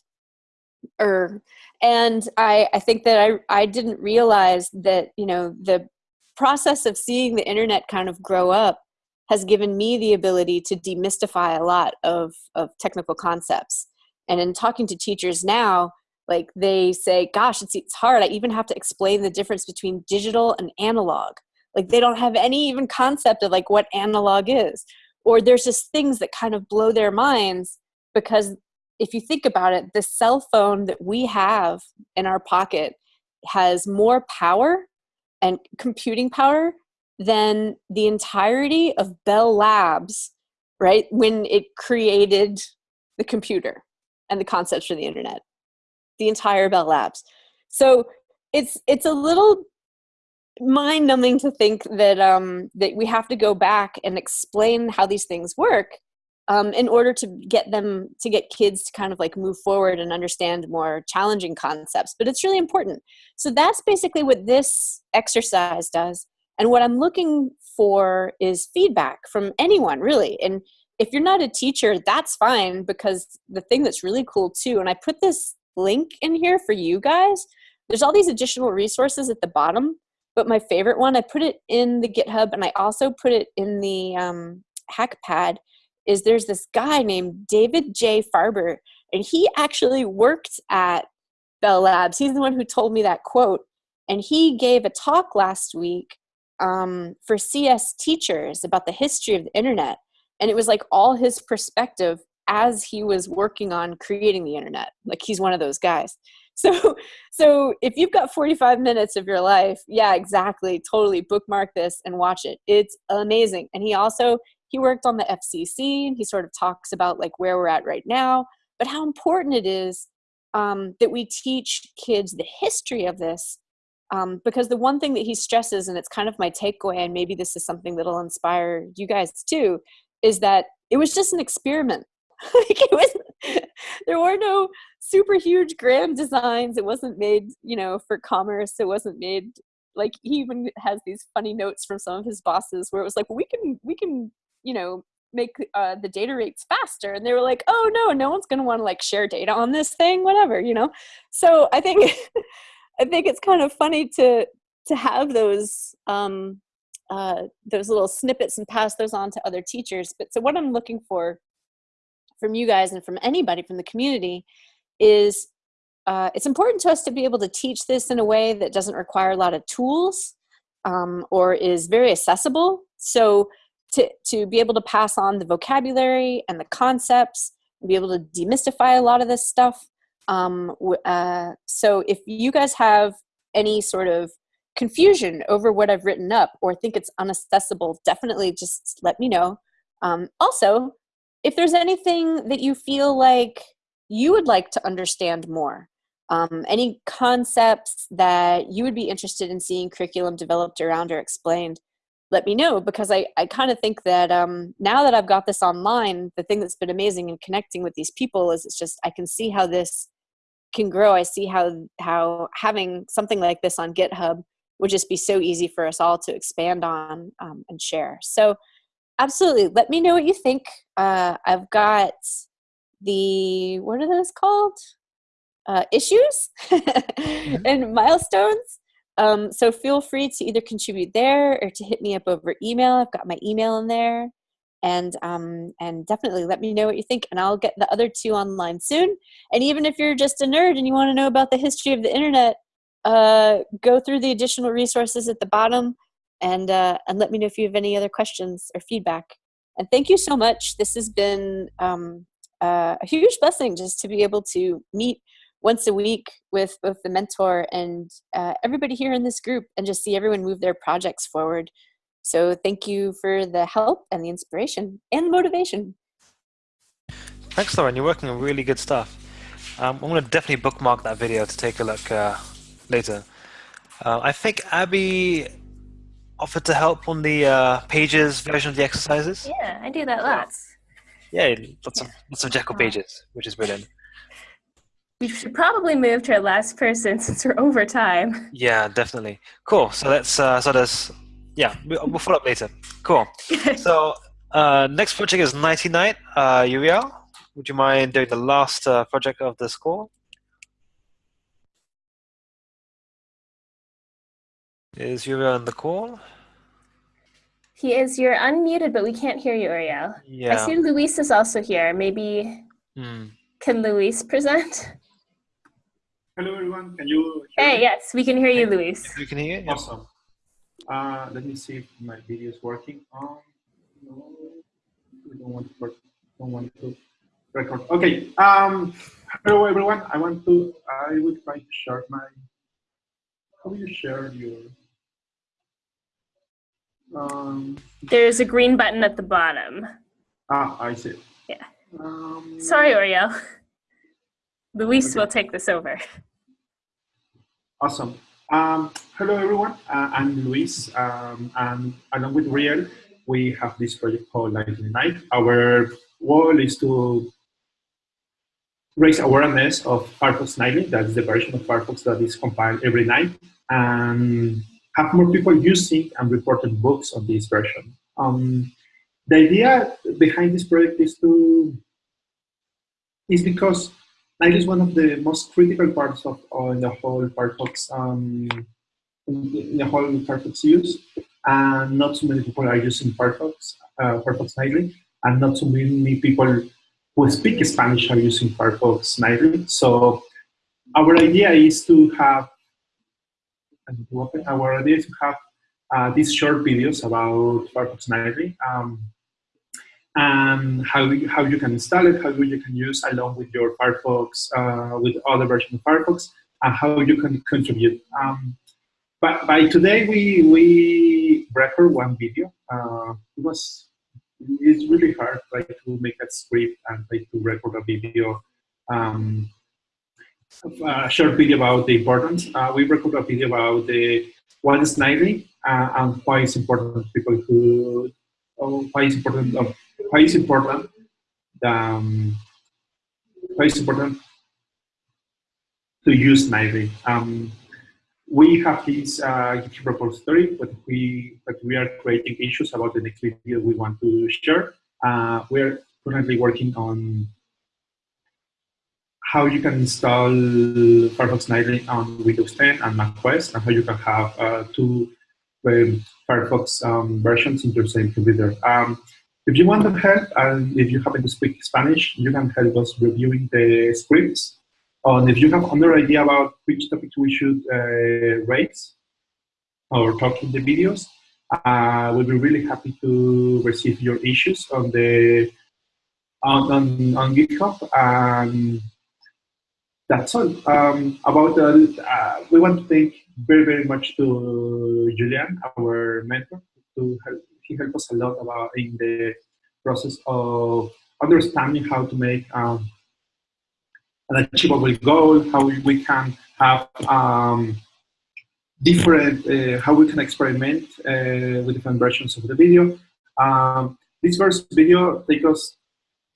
or and I I think that I I didn't realize that you know the process of seeing the internet kind of grow up has given me the ability to demystify a lot of of technical concepts. And in talking to teachers now, like they say gosh it's, it's hard. I even have to explain the difference between digital and analog. Like they don't have any even concept of like what analog is. Or there's just things that kind of blow their minds because if you think about it the cell phone that we have in our pocket has more power and computing power than the entirety of bell labs right when it created the computer and the concepts for the internet the entire Bell Labs. So it's it's a little mind numbing to think that um, that we have to go back and explain how these things work um, in order to get them to get kids to kind of like move forward and understand more challenging concepts. But it's really important. So that's basically what this exercise does. And what I'm looking for is feedback from anyone really. And if you're not a teacher, that's fine because the thing that's really cool too, and I put this link in here for you guys. There's all these additional resources at the bottom, but my favorite one, I put it in the GitHub and I also put it in the um, HackPad, is there's this guy named David J. Farber, and he actually worked at Bell Labs. He's the one who told me that quote, and he gave a talk last week um, for CS teachers about the history of the internet, and it was like all his perspective as he was working on creating the internet like he's one of those guys *laughs* so so if you've got 45 minutes of your life yeah exactly totally bookmark this and watch it it's amazing and he also he worked on the fcc and he sort of talks about like where we're at right now but how important it is um, that we teach kids the history of this um, because the one thing that he stresses and it's kind of my takeaway and maybe this is something that'll inspire you guys too is that it was just an experiment. *laughs* Like it was *laughs* there were no super huge grand designs it wasn't made you know for commerce it wasn't made like he even has these funny notes from some of his bosses where it was like we can we can you know make uh, the data rates faster. And they were like oh no no one's going to want to like share data on this thing whatever you know? So i think *laughs* i think it's kind of funny to to have those um uh those little snippets and pass those on to other teachers. But so what i'm looking for from you guys and from anybody from the community is uh, it's important to us to be able to teach this in a way that doesn't require a lot of tools um, or is very accessible. So to, to be able to pass on the vocabulary and the concepts, be able to demystify a lot of this stuff. Um, uh, so if you guys have any sort of confusion over what I've written up or think it's unaccessible, definitely just let me know. Um, also, if there's anything that you feel like you would like to understand more, um, any concepts that you would be interested in seeing curriculum developed around or explained, let me know because I, I kind of think that um, now that I've got this online, the thing that's been amazing in connecting with these people is it's just I can see how this can grow. I see how how having something like this on GitHub would just be so easy for us all to expand on um, and share. So absolutely, let me know what you think. Uh, I've got the what are those called? Uh, issues *laughs* mm-hmm. and milestones um, so feel free to either contribute there or to hit me up over email. I've got my email in there. And um, and definitely let me know what you think, and I'll get the other two online soon. And even if you're just a nerd and you want to know about the history of the internet, uh, go through the additional resources at the bottom, and uh, and let me know if you have any other questions or feedback. And thank you so much. This has been um, uh, a huge blessing just to be able to meet once a week with both the mentor and uh, everybody here in this group and just see everyone move their projects forward. So thank you for the help and the inspiration and the motivation. Thanks, Lauren. You're working on really good stuff. Um, I'm going to definitely bookmark that video to take a look uh, later. Uh, I think Abby offered to help on the uh, pages version of the exercises. Yeah, I do that lots. Yeah, lots of lots of Jekyll pages, which is brilliant. We should probably move to our last person *laughs* since we're over time. Yeah, definitely. Cool. So let's uh, so there's yeah we'll follow up later. Cool. *laughs* so uh, next project is Nighty Night. Uh, Uriel, would you mind doing the last uh, project of this call? Is Uriel on the call? He is. You're unmuted, but we can't hear you, Uriel. Yeah. I see Luis is also here. Maybe hmm. can Luis present? Hello, everyone. Can you Hey, me? yes, we can hear you, Luis. We can hear you. Awesome. Uh, let me see if my video is working. Um, no, we don't want to work. Don't want to record. Okay. Um, hello, everyone. I want to. I will try to share my. How do you share your? Um, There's a green button at the bottom. Ah, I see. Yeah. Um, Sorry, Uriel. Luis okay. will take this over. Awesome. Um, hello, everyone. Uh, I'm Luis, um, and along with Riel, we have this project called Lightning Night. Our goal is to raise awareness of Firefox Nightly, that's the version of Firefox that is compiled every night, and have more people using and reporting books on this version. Um, the idea behind this project is to is because Night is one of the most critical parts of uh, the whole Firefox, um, the whole Firefox use, and not so many people are using Firefox, uh, Firefox Nightly, and not so many people who speak Spanish are using Firefox Nightly. So our idea is to have, our idea is to have uh, these short videos about Firefox Nightly. Um, and how you, how you can install it, how you can use along with your Firefox, uh, with other versions of Firefox, and how you can contribute. Um, but by today, we we record one video. Uh, it was it's really hard like to make a script and like to record a video. Um, a short video about the importance. Uh, we record a video about the what is Nightly uh, and why it's important people who oh, why it's important of why is important? Um, why important to use Nightly? Um, we have this uh, GitHub repository, but we but we are creating issues about the next video we want to share. Uh, we're currently working on how you can install Firefox Nightly on Windows 10 and Mac OS, and how you can have uh, two um, Firefox um, versions in the same computer. Um, if you want to help, and if you happen to speak Spanish, you can help us reviewing the scripts. And if you have another idea about which topics we should uh, raise or talk in the videos, uh, we'll be really happy to receive your issues on the on, on, on GitHub. And that's all. Um, about uh, we want to thank very, very much to Julian, our mentor, to help he helped us a lot about in the process of understanding how to make um, an achievable goal, how we can have um, different, uh, how we can experiment uh, with different versions of the video. Um, this first video takes us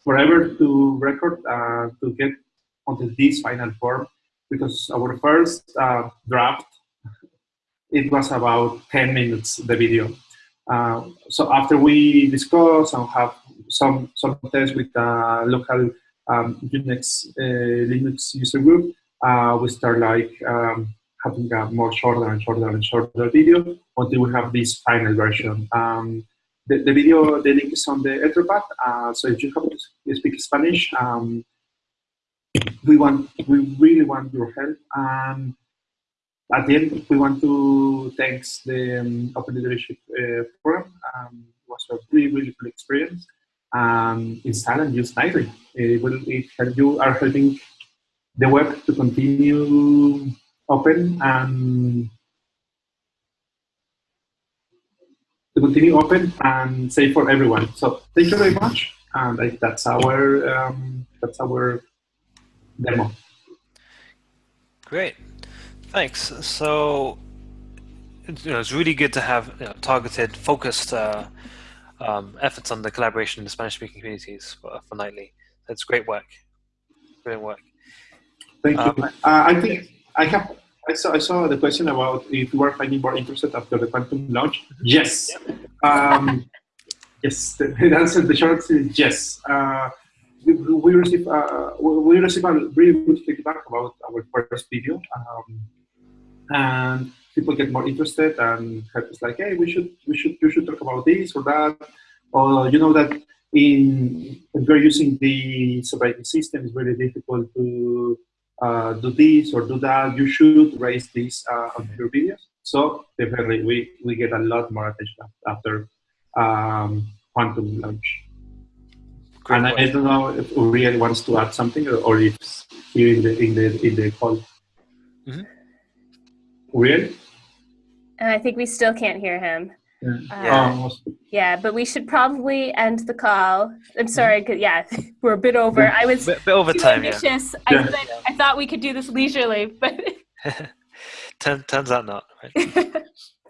forever to record, uh, to get onto this final form, because our first uh, draft, *laughs* it was about 10 minutes, the video. Uh, so after we discuss and have some, some tests with a local um, Unix, uh, Linux user group, uh, we start like um, having a more shorter and shorter and shorter video until we have this final version. Um, the, the, video, the link is on the Etherpad, uh, so if you have to speak Spanish, um, we want, we really want your help. And at the end, we want to thank the um, Open Leadership uh, Program. Um, it was a really, really cool experience. Um, install and use Nightly. It will it help you are helping the web to continue open and to continue open and safe for everyone. So thank you very much. And that's our um, that's our demo. Great, thanks. So you know, it's really good to have you know, targeted, focused uh, um, efforts on the collaboration in the Spanish-speaking communities for, for Nightly. That's great work. Brilliant work. Thank you. Um, uh, I think I have. I saw. I saw the question about if you are finding more interested after the quantum launch. Yes. Um, yes. The, *laughs* the answer. The short answer is yes. Uh, we, we receive uh, we receive a really good feedback about our first video, um, and people get more interested and it's like, hey, we should we should you should talk about this or that, or you know that in when we're using the operating system, it's really difficult to uh, do this or do that, you should raise this uh, on your videos. So definitely we, we get a lot more attention after um, Quantum launch. Great and I, I, don't know if Uriel wants to add something or, or if here in the in the in the call. Mm -hmm. Uriel? And I think we still can't hear him. Yeah. Uh, yeah, but we should probably end the call. I'm sorry, because, yeah, *laughs* we're a bit over. I was bit, bit over time. Yeah. I, yeah. I, thought we could do this leisurely, but *laughs* turns out not. Right?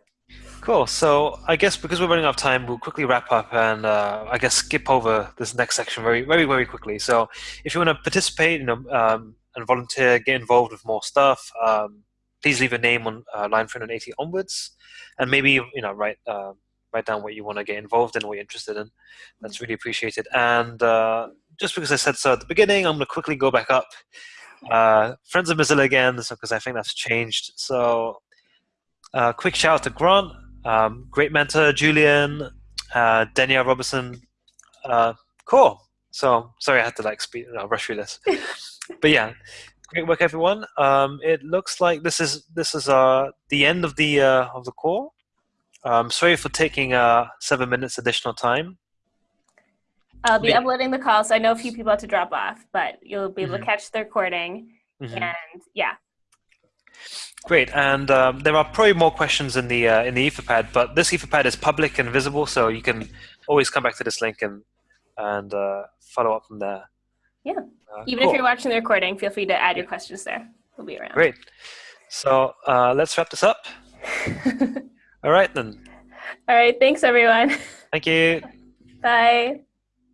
*laughs* cool. So I guess because we're running out of time, we'll quickly wrap up and uh, I guess skip over this next section very, very, very quickly. So if you want to participate, you know, um, and volunteer, get involved with more stuff. Um, please leave a name on uh, line 380 onwards and maybe you know write uh, write down what you want to get involved in, what you're interested in. That's really appreciated. And uh, just because I said so at the beginning, I'm going to quickly go back up. Uh, Friends of Mozilla again, because I think that's changed. So, uh, quick shout out to Grant, um, great mentor, Julian, uh, Danielle Robertson. Uh, cool. So, sorry I had to like speed, no, rush through this. *laughs* but yeah, Great work, everyone. Um, it looks like this is this is uh, the end of the uh, of the call. Um, sorry for taking uh, seven minutes additional time. I'll be uploading the call, so I know a few people have to drop off, but you'll be able mm -hmm. to catch the recording. Mm -hmm. And yeah. Great, and um, there are probably more questions in the uh, in the Etherpad, but this Etherpad is public and visible, so you can always come back to this link and and uh, follow up from there. Yeah. Uh, Even cool. if you're watching the recording, feel free to add your questions there. We'll be around. Great. So uh, let's wrap this up. *laughs* All right, then. All right. Thanks, everyone. Thank you. Bye.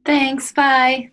Thanks. Bye.